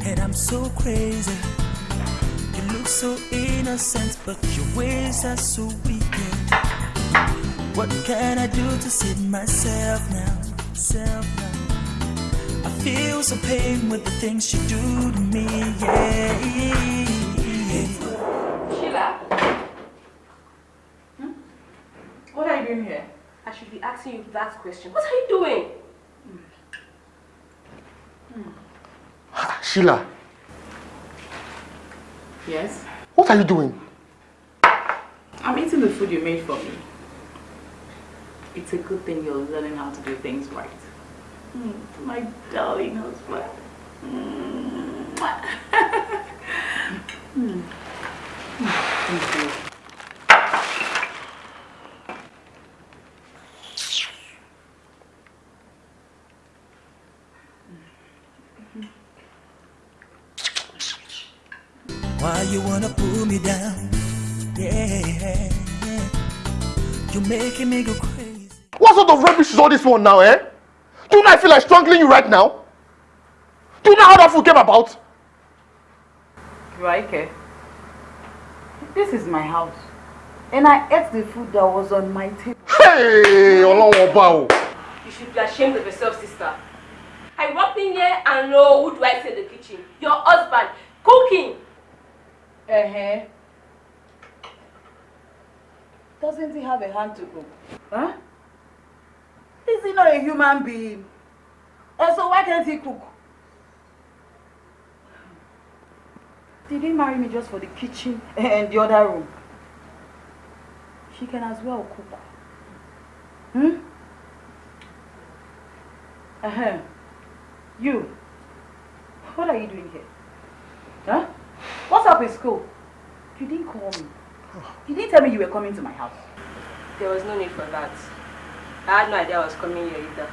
and I'm so crazy. You look so innocent, but your ways are so wicked. What can I do to save myself now? Self now. I feel so pain with the things you do to me. Yeah. Asking you that question. What are you doing? Ah, Sheila, Yes? what are you doing? I'm eating the food you made for me. It's a good thing you're learning how to do things right. Mm, my darling husband. Mm. Mm. Thank you. Why you wanna pull me down? Yeah. You're making me go crazy. What sort of rubbish is all this one now, eh? Do you know I feel like strangling you right now? Do you know how that food came about? Raike, this is my house. And I ate the food that was on my table. Hey, Ọlọ́run ọba o. You should be ashamed of yourself, sister. I walked in here and know who do I see in the kitchen? Your husband cooking. Uh-huh. Doesn't he have a hand to cook? Huh? Is he not a human being? And so why can't he cook? Did he marry me just for the kitchen and the other room? She can as well cook. Hmm? Uh-huh. You. What are you doing here? Huh? What's up in school? You didn't call me. You didn't tell me you were coming to my house. There was no need for that. I had no idea I was coming here either.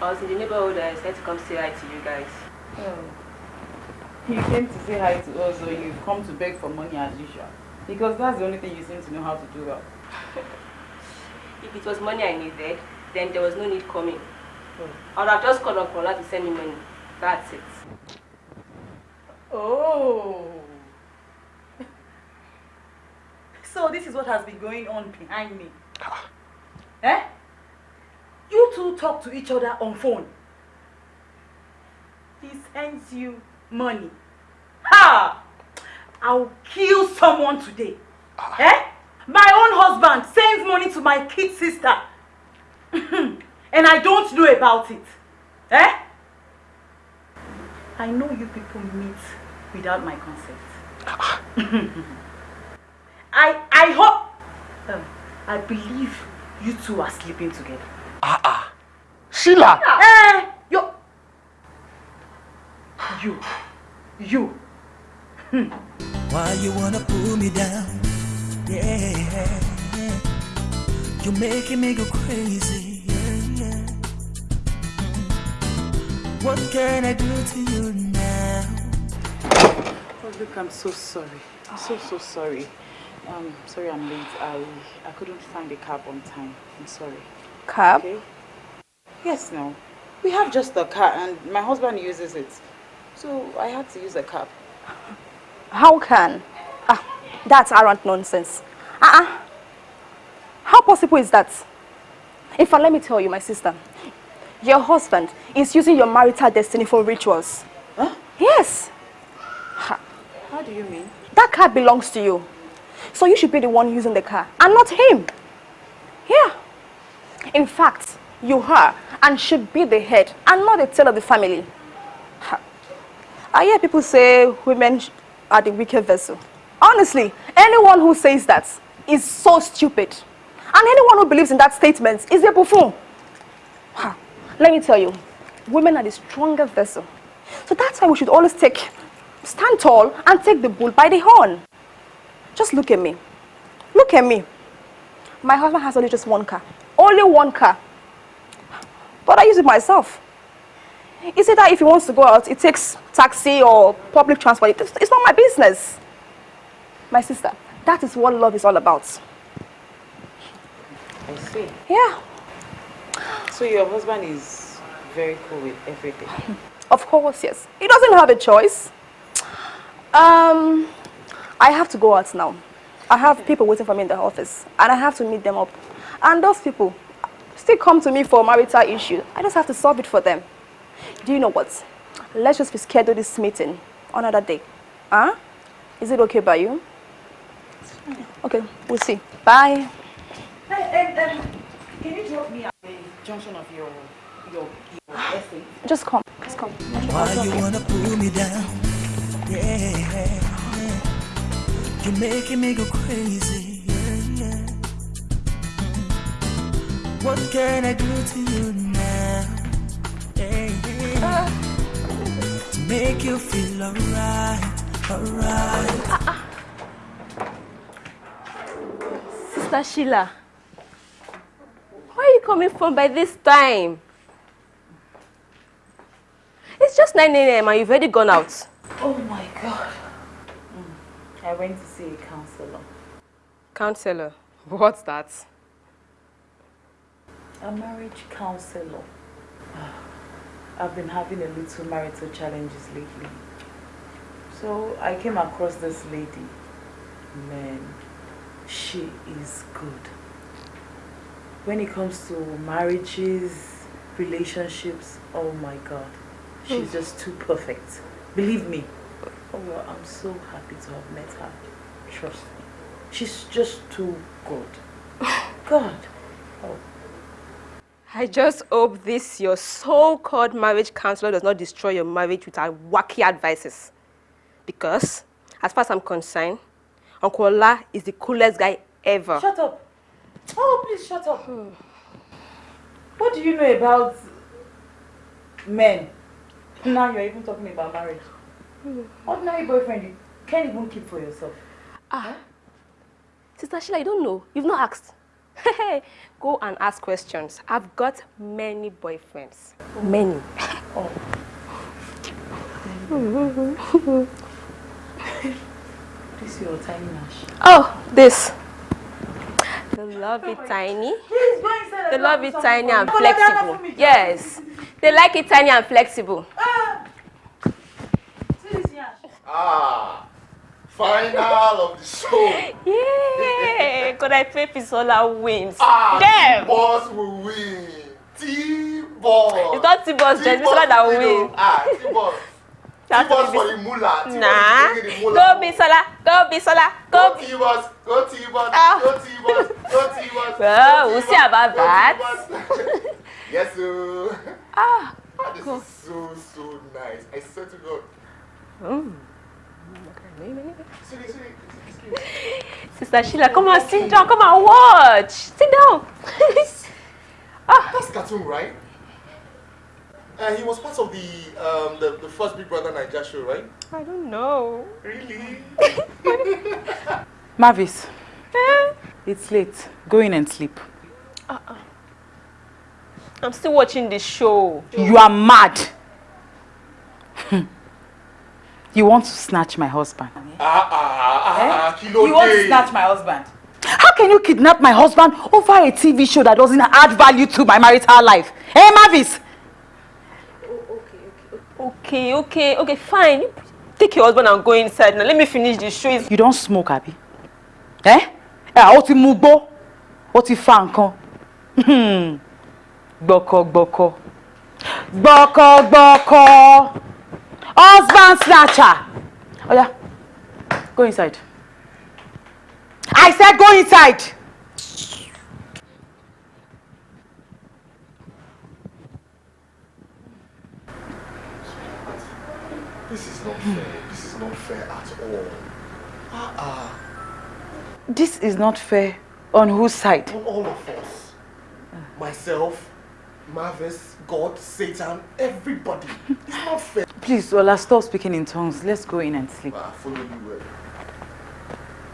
I was in the neighborhood and I decided to come say hi to you guys. Oh. You came to say hi to us, or you've come to beg for money as usual. Because that's the only thing you seem to know how to do well. (laughs) If it was money I needed, then there was no need coming. Oh. I would have just called Kola to send me money. That's it. Oh. (laughs) So this is what has been going on behind me. eh? You two talk to each other on phone. He sends you money. Ha! I'll kill someone today. Eh? My own husband sends money to my kid sister. (laughs) and I don't know about it. Eh? I know you people meet without my consent. (laughs) I I hope um, I believe you two are sleeping together. Ah ah. Sheila. Eh, you you you (laughs) Why you wanna pull me down? Yeah, you're making me go crazy. Yeah, yeah. What can I do to you now? Oh, look, I'm so sorry. I'm so, so sorry. Um, sorry I'm late. I, I couldn't find a cab on time. I'm sorry. Cab? Okay? Yes, no. We have just a car and my husband uses it. So I had to use a cab. How can? Ah, that's arrant nonsense. Uh-uh. How possible is that? In fact, let me tell you, my sister. Your husband is using your marital destiny for rituals. Huh? Yes. How do you mean? That car belongs to you. So you should be the one using the car and not him. Yeah. In fact, you are and should be the head and not the tail of the family. I hear people say women are the weaker vessel. Honestly, anyone who says that is so stupid. And anyone who believes in that statement is a buffoon. Ha. Let me tell you, women are the stronger vessel. So that's why we should always take, stand tall and take the bull by the horn. Just look at me. Look at me. My husband has only just one car. Only one car. But I use it myself. Is it that if he wants to go out, it takes taxi or public transport? It's, it's not my business. My sister, that is what love is all about. I see. Yeah, So your husband is very cool with everything. (laughs) of course, yes. He doesn't have a choice. Um, I have to go out now. I have people waiting for me in the office, and I have to meet them up. And those people still come to me for marital issue. I just have to solve it for them. Do you know what? Let's just reschedule this meeting another day. Huh? Is it okay by you? Okay, we'll see. Bye. Hey, can you drop me at the junction of your your, your essay? Just come. Just come. Why you wanna pull me down? Yeah, you're making me go crazy. What can I do to you now? Yeah, yeah. To make you feel alright, alright. Sister Sheila, where are you coming from by this time? It's just 9 a.m. and you've already gone out. Oh my god. Mm. I went to see a counselor. Counselor, what's that? A marriage counselor. I've been having a little marital challenges lately. So I came across this lady. Man, she is good. When it comes to marriages, relationships, oh my god. She's hmm. just too perfect. Believe me. Oh, well, I'm so happy to have met her. Trust me. She's just too good. (laughs) God. Oh, I just hope this your so-called marriage counselor does not destroy your marriage with her wacky advices. Because, as far as I'm concerned, Uncle Ola is the coolest guy ever. Shut up. Oh, please shut up. (sighs) What do you know about men? Now you're even talking about marriage. Ordinary boyfriend, you can't even keep for yourself. Ah. Sister Sheila, you don't know. You've not asked. (laughs) Go and ask questions. I've got many boyfriends. Many. Oh. (laughs) this your tiny nash. Oh, this. They love it tiny. They love it tiny and flexible. Yes. They like it tiny and flexible. Ah, final of the show. Yeah, could I pay Pisola wins? Ah, Damn. T-Boss will win. T-Boss. It's not T-Boss, just T-Boss Pisola that will will win. Ah, T-Boss. That's T-Boss what for the. T-Boss Nah. Go Bisola. Go Bisola. Go Go. T-Boss. Go T-Boss. Ah. Go T-Boss. (laughs) Well, we'll see about that. (laughs) Yes, sir. Ah. Ah, this is so, so nice. I swear to God. Mm. Sister Sheila, come on, sit down. Come on, watch. Sit down. (laughs) That's cartoon, right? Uh, he was part of the um the, the first Big Brother Naija show, right? I don't know. Really? (laughs) Mavis, it's late. Go in and sleep. Uh-uh. I'm still watching the show. You are mad. (laughs) you want to snatch my husband. Ah ah ah ah, kilo You want to snatch my husband? How can you kidnap my husband over a TV show that doesn't add value to my marital life? Hey, Mavis! Okay, okay, okay, fine. Take your husband and go inside now. Let me finish the show. It's You don't smoke, Abi? Eh? Eh, ó ti mú gbó. Ó ti fa. Hmm. Gbọ́kọ gbọ́kọ. Gbọ́kọ gbọ́kọ. Husband snatcher. Oh yeah. Go inside. I said go inside. Not fair. This is not fair at all. Ah ah. This is not fair. On whose side? On all of us. Myself, Mavis, God, Satan, everybody. It's not fair. (laughs) Please, Ola, stop speaking in tongues. Let's go in and sleep. I follow you well.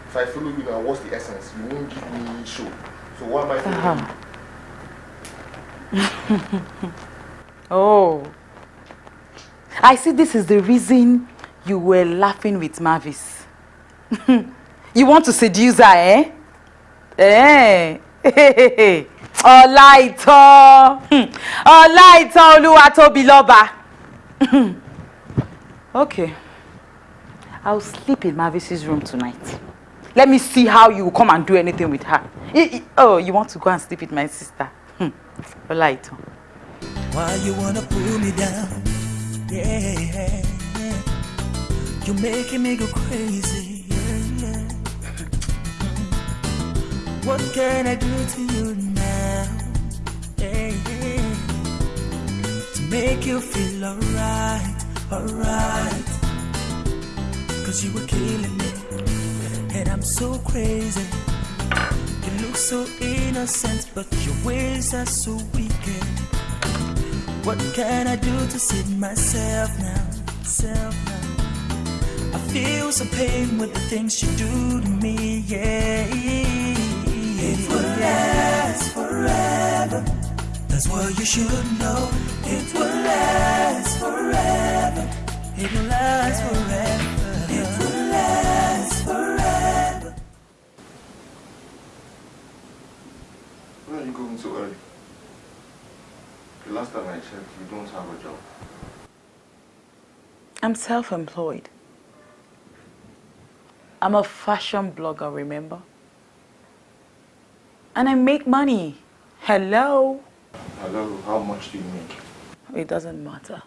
If I follow you now, what's the essence? You won't give me show. So why am I following Uh-huh. (laughs) oh. I see this is the reason you were laughing with Mavis. (laughs) you want to seduce her, eh? Eh? (laughs) Ọlá ìtàn. Ọlá ìtàn (laughs) Olúwatóbilọ́ba. Okay. I'll sleep in Mavis's room tonight. Let me see how you come and do anything with her. I- I- oh, you want to go and sleep with my sister? Hmm. Ọlá ìtàn. Why you wanna pull me down? Yeah, you're making me go crazy. What can I do to you now? Yeah, yeah. To make you feel alright, alright. Cause you were killing me, and I'm so crazy. You look so innocent, but your ways are so wicked. What can I do to save myself now? Self now. I feel some pain with the things you do to me, yeah. It will last forever. That's what you should know. It will last forever. It will last forever. It will last forever. Where are you going so early? Last time I checked, you don't have a job. I'm self-employed. I'm a fashion blogger, remember? And I make money. Hello? Hello, how much do you make? It doesn't matter.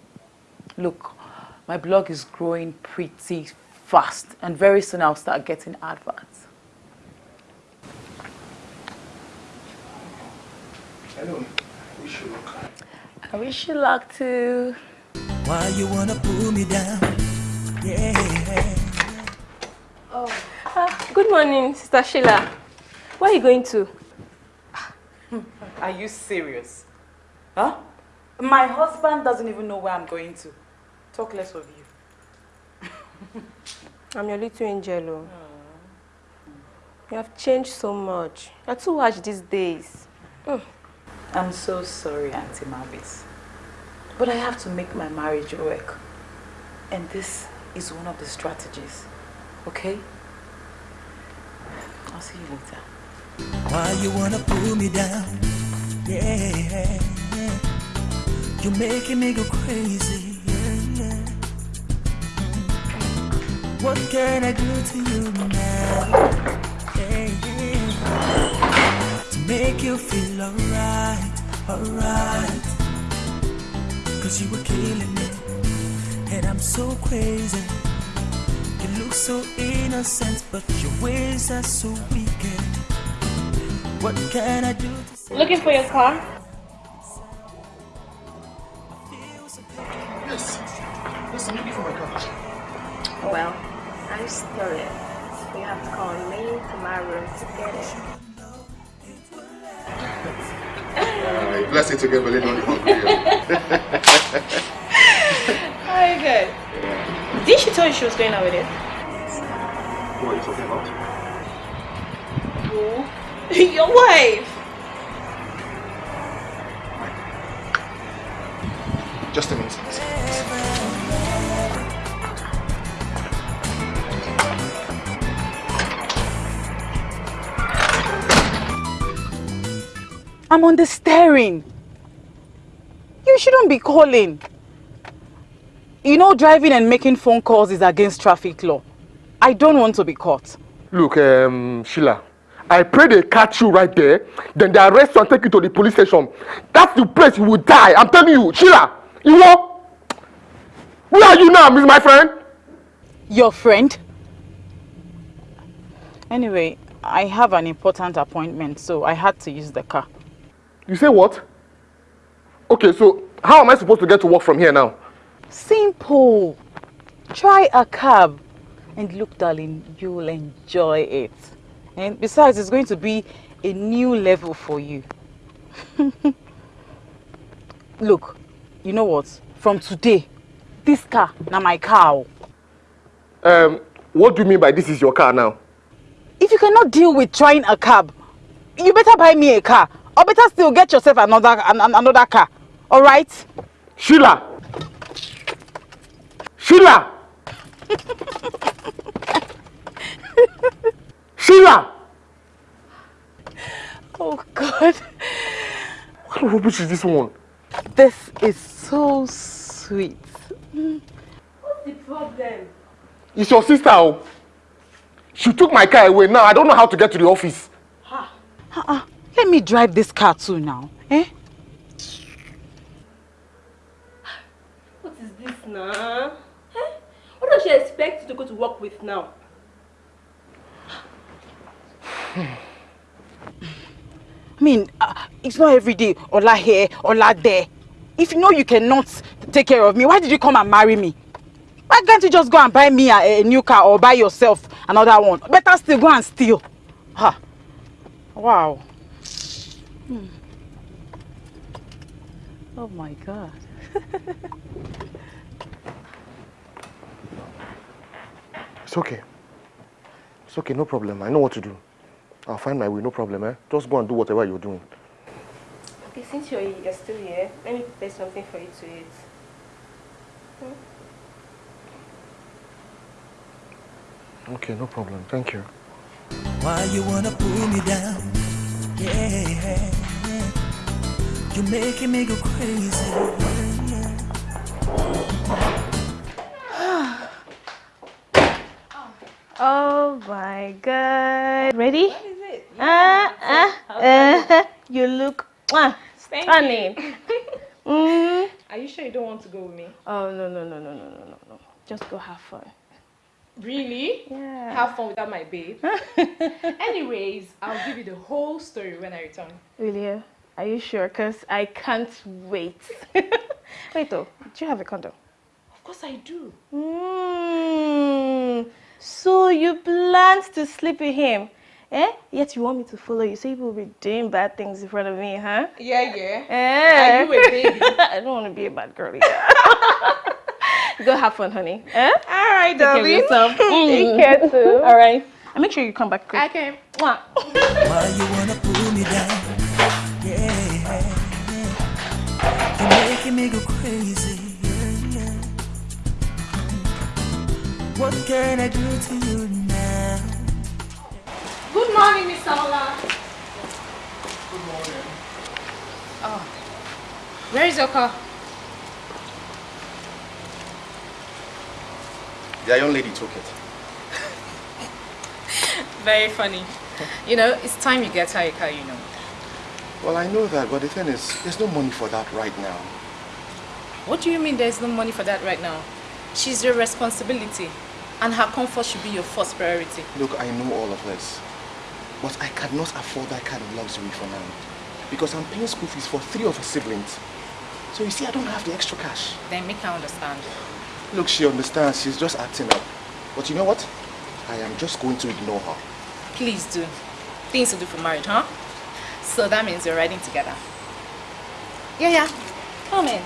Look, my blog is growing pretty fast and very soon I'll start getting adverts. Wish you luck. I wish you luck too. Why you wanna pull me down? Yeah. Ah, good morning, Sister Sheila. Where are you going to? Are you serious? Huh? My husband doesn't even know where I'm going to. Talk less of you. (laughs) I'm your little angel. oh. You have changed so much. You're too harsh these days. Mm. I'm so sorry, Auntie Mavis. But I have to make my marriage work. And this is one of the strategies. Okay? I'll see you later. Why you wanna pull me down? Yeah, you're making me go crazy. Yeah, yeah. What can I do to you now? Yeah, yeah. To make you feel alright, alright. Cause you were killing me, and I'm so crazy. You look so innocent, but your ways are so wicked. What can I do to Looking for your car? Yes. Yes, I'm looking for my car. Well, I'm sorry. You have to call me to my room to get it. Uh, bless it together, let on the hungry. Very good. Did she tell you she was going out with it? What are you talking about? Who? (laughs) your wife. I'm on the steering. You shouldn't be calling. You know driving and making phone calls is against traffic law. I don't want to be caught. Look, um, Sheila, I pray they catch you right there, then they arrest you and take you to the police station. That's the place you will die. I'm telling you, Sheila, you know? Where are you now, Miss my friend? Your friend? Anyway, I have an important appointment, so I had to use the car. You say what? Okay, so how am I supposed to get to work from here now? Simple. Try a cab. And look, darling, you'll enjoy it. And besides, it's going to be a new level for you. (laughs) look, you know what? From today, this car, now my car. Um, what do you mean by this is your car now? If you cannot deal with trying a cab, you better buy me a car. Or better still, get yourself another, an, an- another car. All right? Sheila! Sheila! (laughs) Sheila! Oh, God. What rubbish is this one? This is so sweet. What's the problem? It's your sister. Oh. She took my car away. Now I don't know how to get to the office. Uh-uh. Let me drive this car too now. Eh? What is this now? Eh? What does she expect you to go to work with now? (sighs) I mean, uh, it's not every day. Ola here, Ola there. If you know you cannot take care of me, why did you come and marry me? Why can't you just go and buy me a, a new car or buy yourself another one? Better still go and steal. Ha. Wow. Hmm. Oh my God. (laughs) It's okay. It's okay, no problem. I know what to do. I'll find my way, no problem, eh? Just go and do whatever you're doing. Okay, since you're, you're still here, let me prepare something for you to eat. Okay, no problem. Thank you. Why you wanna pull me down? Yeah, you're making me go crazy. (sighs) Oh my god. Ready? What is it? Uh, uh, uh, (laughs) you look uh, stunning. (laughs) mm. Are you sure you don't want to go with me? Oh no no no no no no no no. Just go have fun. Really? Yeah. Have fun without my babe. (laughs) Anyways, I'll give you the whole story when I return. Really? Are you sure? Cause I can't wait. (laughs) wait though, do you have a condom? Of course I do. Mm. So you planned to sleep with him? Eh? Yet you want me to follow you, so you will be doing bad things in front of me, huh? Yeah, yeah. Eh? Are you a baby? (laughs) I don't want to be a bad girl. either. (laughs) Go have fun, honey. Eh? All right, Take care of darling. yourself. Take care too. All right. And make sure you come back quick. Okay. Mwah. Why you wanna pull me down? Making me go crazy. Yeah, yeah. What can I do to you now? Good morning, Miss Ola. Good morning. Oh, where is your car? The young lady took it. (laughs) Very funny. You know, it's time you get her a car, you know. Well, I know that, but the thing is, there's no money for that right now. What do you mean there's no money for that right now? She's your responsibility, and her comfort should be your first priority. Look, I know all of this, but I cannot afford that kind of luxury for now. Because I'm paying school fees for three of her siblings. So you see, I don't have the extra cash. Then make her understand. Look, she understands, she's just acting up. But you know what? I am just going to ignore her. Please do. Things to do for marriage, huh? So that means you're riding together. Yeah, yeah. Come in.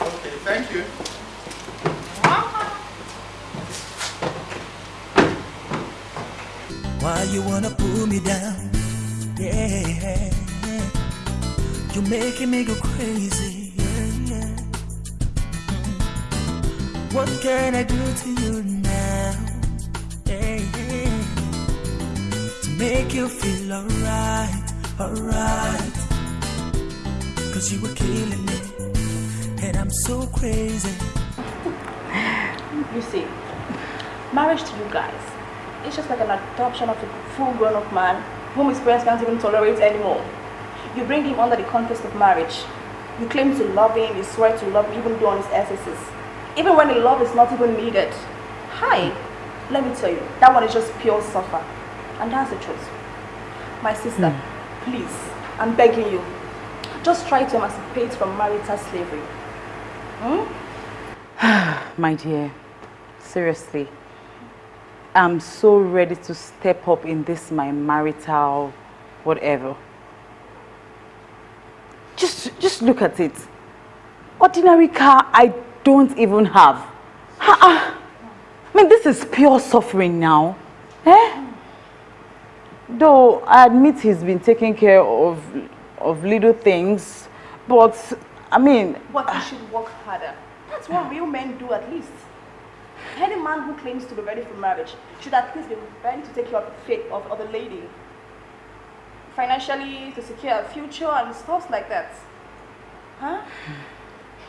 Okay, thank you. Why you wanna pull me down? Yeah, you're making me go crazy. Yeah, yeah. What can I do to you now? Yeah, yeah. To make you feel alright, alright. Cause you were killing me, and I'm so crazy. You see, marriage to you guys, it's just like an adoption of a full grown up man whom his parents can't even tolerate anymore. You bring him under the context of marriage. You claim to love him, you swear to love him, even though on his excesses. Even when the love is not even needed. Hi, let me tell you, that one is just pure suffer. And that's the truth. My sister, hmm. please, I'm begging you, just try to emancipate from marital slavery. Hmm? (sighs) My dear, seriously, I'm so ready to step up in this my marital whatever. Just, just look at it. Ordinary car I don't even have. Ha-ah. I mean, this is pure suffering now. Eh? Though I admit he's been taking care of, of little things, but I mean, But you should work harder. That's what real men do at least. Any man who claims to be ready for marriage should at least be ready to take care of the fate of, other lady. Financially, to secure a future and stuff like that. Huh?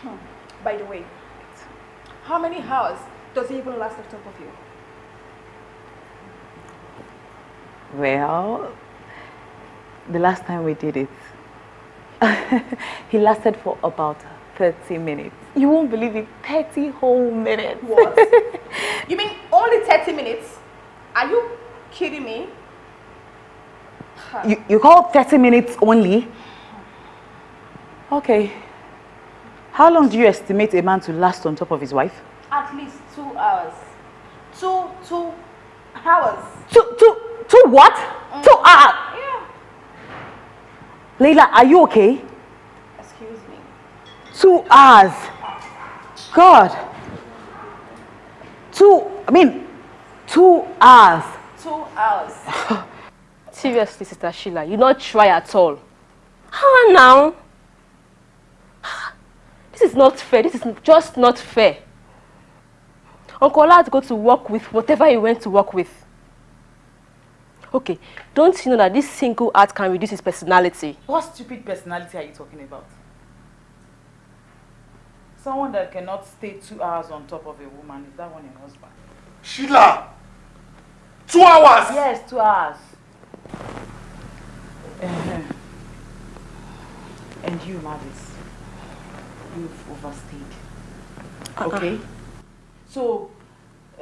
Hmm. By the way, how many hours does he even last on top of you? Well, the last time we did it, (laughs) he lasted for about 30 minutes. You won't believe it, 30 whole minutes. What? (laughs) you mean only 30 minutes? Are you kidding me? Huh. You, you call 30 minutes only? Okay. How long do you estimate a man to last on top of his wife? At least two hours. Two, two hours. Two, two, two what? Mm. Two hours. Leila, are you okay? Excuse me. Two hours. God. Two, I mean, two hours. Two hours. (laughs) Seriously, Sister Sheila, you not try at all. How now? (sighs) This is not fair. This is just not fair. Uncle had to go to work with whatever he went to work with. Okay, don't you know that this single act can reduce his personality? What stupid personality are you talking about? Someone that cannot stay two hours on top of a woman, is that one your husband? Sheila! Two hours! Yes, two hours. (sighs) And you, Mavis, you've overstayed. Okay? So,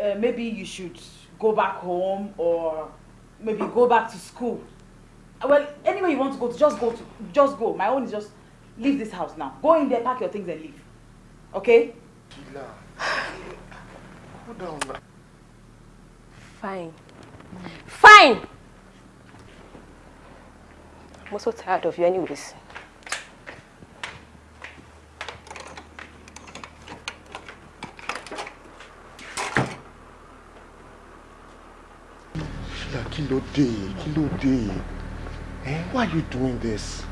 uh, maybe you should go back home or maybe go back to school. Well, anywhere you want to go to, just go to, just go. My own is just leave this house now. Go in there, pack your things and leave. Okay? Sheila. Hold now. Fine. Fine! I'm also tired of you anyways. Kí ló dé, kí ló dé. Eh, why are you doing this?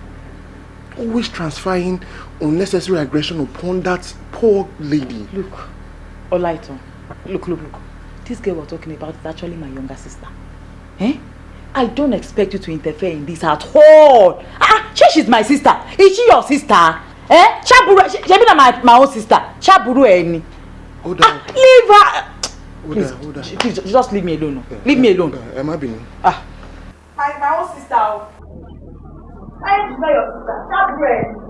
Always transferring unnecessary aggression upon that poor lady. Look, Olaiton, look, look, look. This girl we're talking about is actually my younger sister. Eh? I don't expect you to interfere in this at all. Ah, she, she's my sister. Is she your sister? Eh? Chaburu, she, be my, my own sister. Chaburu eni. Hold on. Ah, leave her. Hold please, on, hold on. Please, just leave me alone. Okay, leave me alone. Ẹ má bínú. Ah. My, my own sister. I am not your sister. Chaburu eni.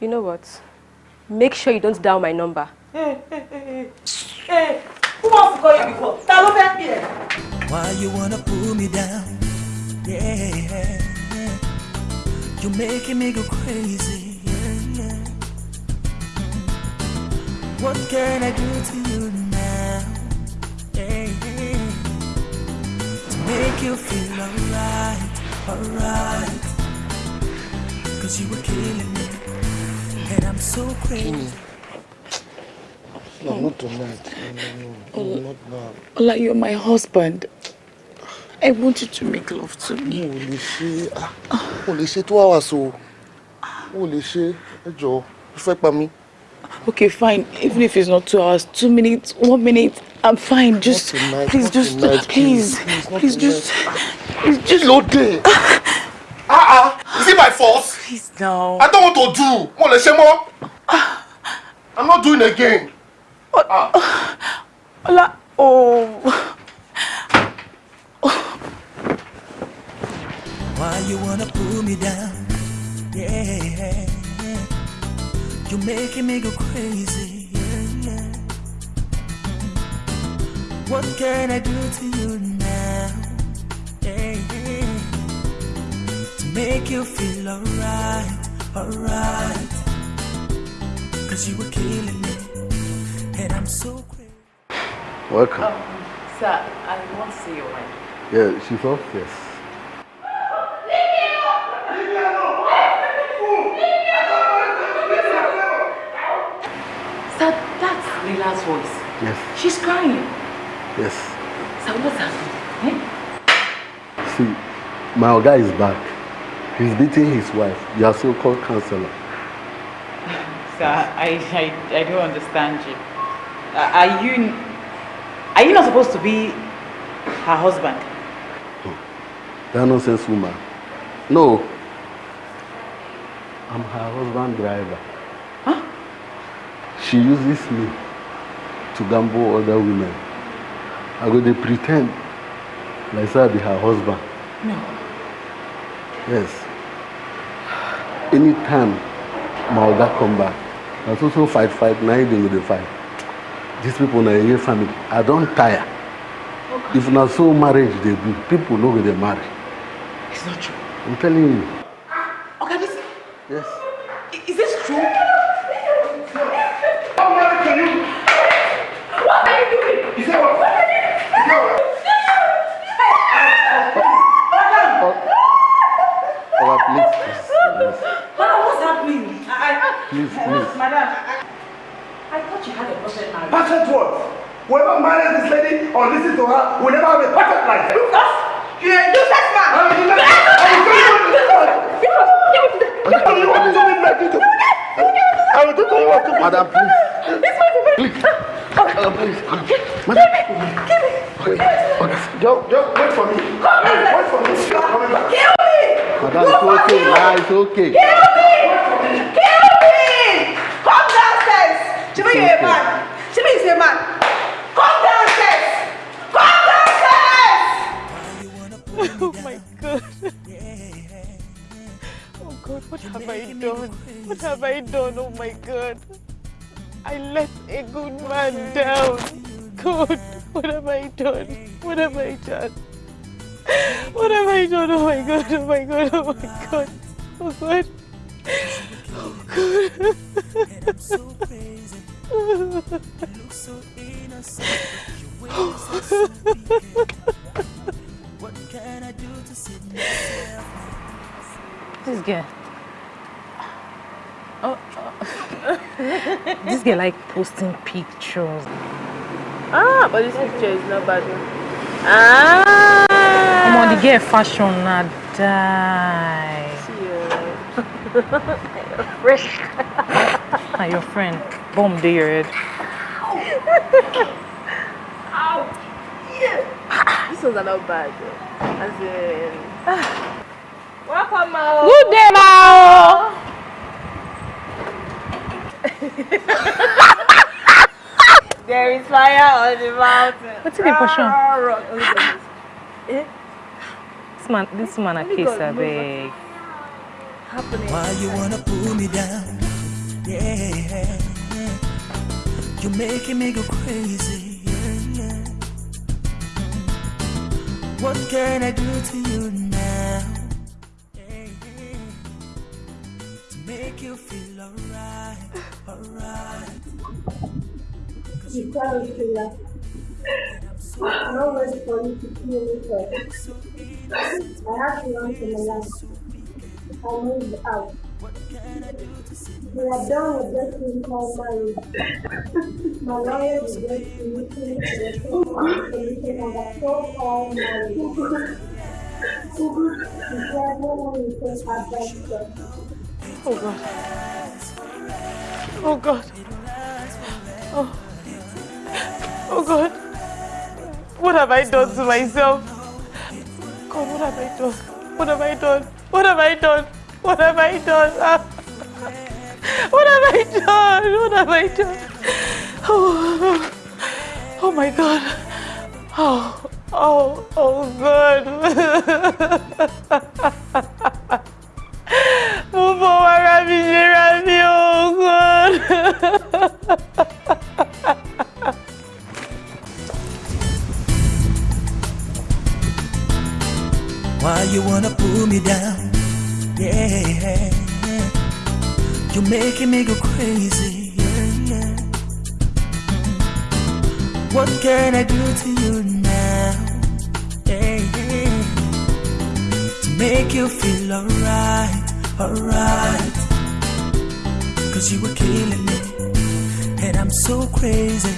You know what? Make sure you don't dial my number. Hey. Who wants to call you before? Ta ló? Why you wanna pull me down? Yeah, you're making me go crazy. Yeah, yeah. What can I do to you now? Yeah, yeah. To make you feel alright, alright. Cause you were killing me, and I'm so crazy. No, not tonight. No, no, no, not now. Ola, you're my husband. I want you to make love to me. Mo lè ṣe ah, mo lè ṣe two hours o. Mo lè ṣe ẹ jọ̀ọ́, o fẹ́ pa mí. Okay, fine. Even if it's not two hours, two minutes, one minute, I'm fine. Just tonight, please, just tonight, please, please, please, just, please, just. Lóde. (laughs) Ah ah, is it my fault? Please now. I don't want to do. Mo lè ṣe mọ́. I'm not doing again. Ola, oh. Why you wanna pull me down? Yeah, you're making me go crazy. Yeah, yeah. What can I do to you now? Yeah, yeah. To make you feel alright, alright. Cause you were killing me, and I'm so crazy. Welcome. Sir, I want to see your wife. Yeah, she's upstairs. Sir, that's Lila's voice. Yes, She's crying. yes. Sir, what's happening? Eh? See, my guy is back. He's beating his wife, your so-called counselor. (laughs) Sir, I, I, I don't understand you. Uh, are you are you not supposed to be her husband? That nonsense woman. No. I'm her husband driver. Huh? She uses me to gamble other women. I go dey pretend like say I be her husband. No. Yes. Anytime my oga come back, na so so fight fight na him dey go dey fight. These people na Eye family. I don tire. If na so marriage dey be, people no go dey marry. It's not true. I'm telling you. Okay, this Yes. i- is this true? Oga, please, please, please, Madam, what's happening? I, I, please, please. Madam, I, thought you had a perfect marriage. Perfect what? Whoever marries this lady or listens to her will never have a perfect life. Lucas, you're a useless man. I will do that. I will tell you what to do. I will tell you what to do. I will tell you what to do. Madam, please. Please. Madam, please. Madam. Okay. Okay. Joe, Joe, wait for me. Wait for me. I'm coming back. Kill me! Madam, it's okay. Nah, it's okay. Kill me! Shimi, you're a man. Shimi is a man. Come downstairs! Come downstairs! (laughs) Oh my god. Oh god, what have I done? What have I done? Oh my god. I let a good man down. God, what have I done? What have I done? What have I done? Oh my god, oh my god, oh my god. Oh god. Oh god. And (laughs) I'm so. You look so innocent. Your ways are so wicked. This girl. Oh, oh. (laughs) this girl like posting pictures. Ah, but this picture is not bad. Ah! I'm on the girl fashion na die. (laughs) Fresh. Na (laughs) your friend. Bomb dey your head. Ow! Yeah. This was a not bad. As in. Welcome, Mao. Good day, Mao. there is fire on the mountain. What's in the portion? Eh? This man, this man a case, I beg. Why you wanna pull me down? Yeah, you're making me go crazy. What can I do to you now? To make you feel alright, alright. You promised me that. I'm for you to me first. I have to run for my life. I moved out. We are done with thing called marriage. My lawyer is looking to the solution of a so-called marriage. Oh God. Oh God. Oh. Oh God. What have I done to myself? God, what have I done? What have I done? What have I done? What have I done? What have I done? What have I done? Oh, oh my God. Oh, oh, oh God. (laughs) making me go crazy. Yeah, yeah. What can I do to you now? Yeah, yeah. To make you feel alright, alright. Cause you were killing me, and I'm so crazy.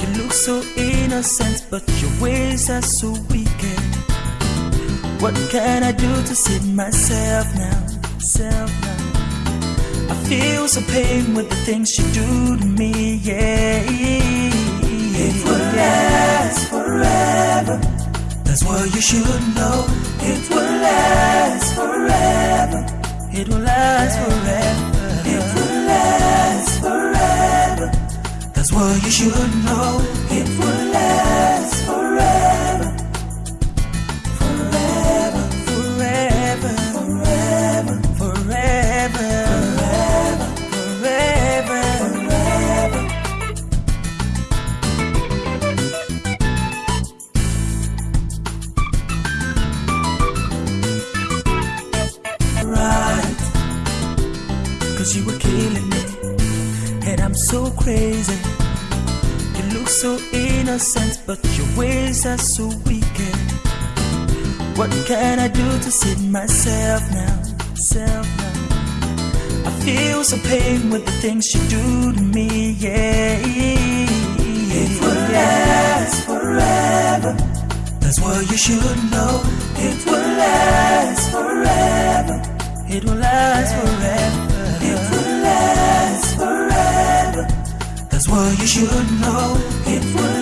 You look so innocent, but your ways are so wicked. What can I do to save myself now? Self now. I feel some pain with the things you do to me, yeah. It will last forever. That's what you should know. It will last forever. It will last forever. It will last forever. That's what you should know. It will last forever. Innocent, but your ways are so wicked. What can I do to save myself now? Self now. I feel so pain with the things you do to me, yeah. It will last forever. That's what you should know. It will last forever. It will last forever. It will last forever. That's what you should know. It will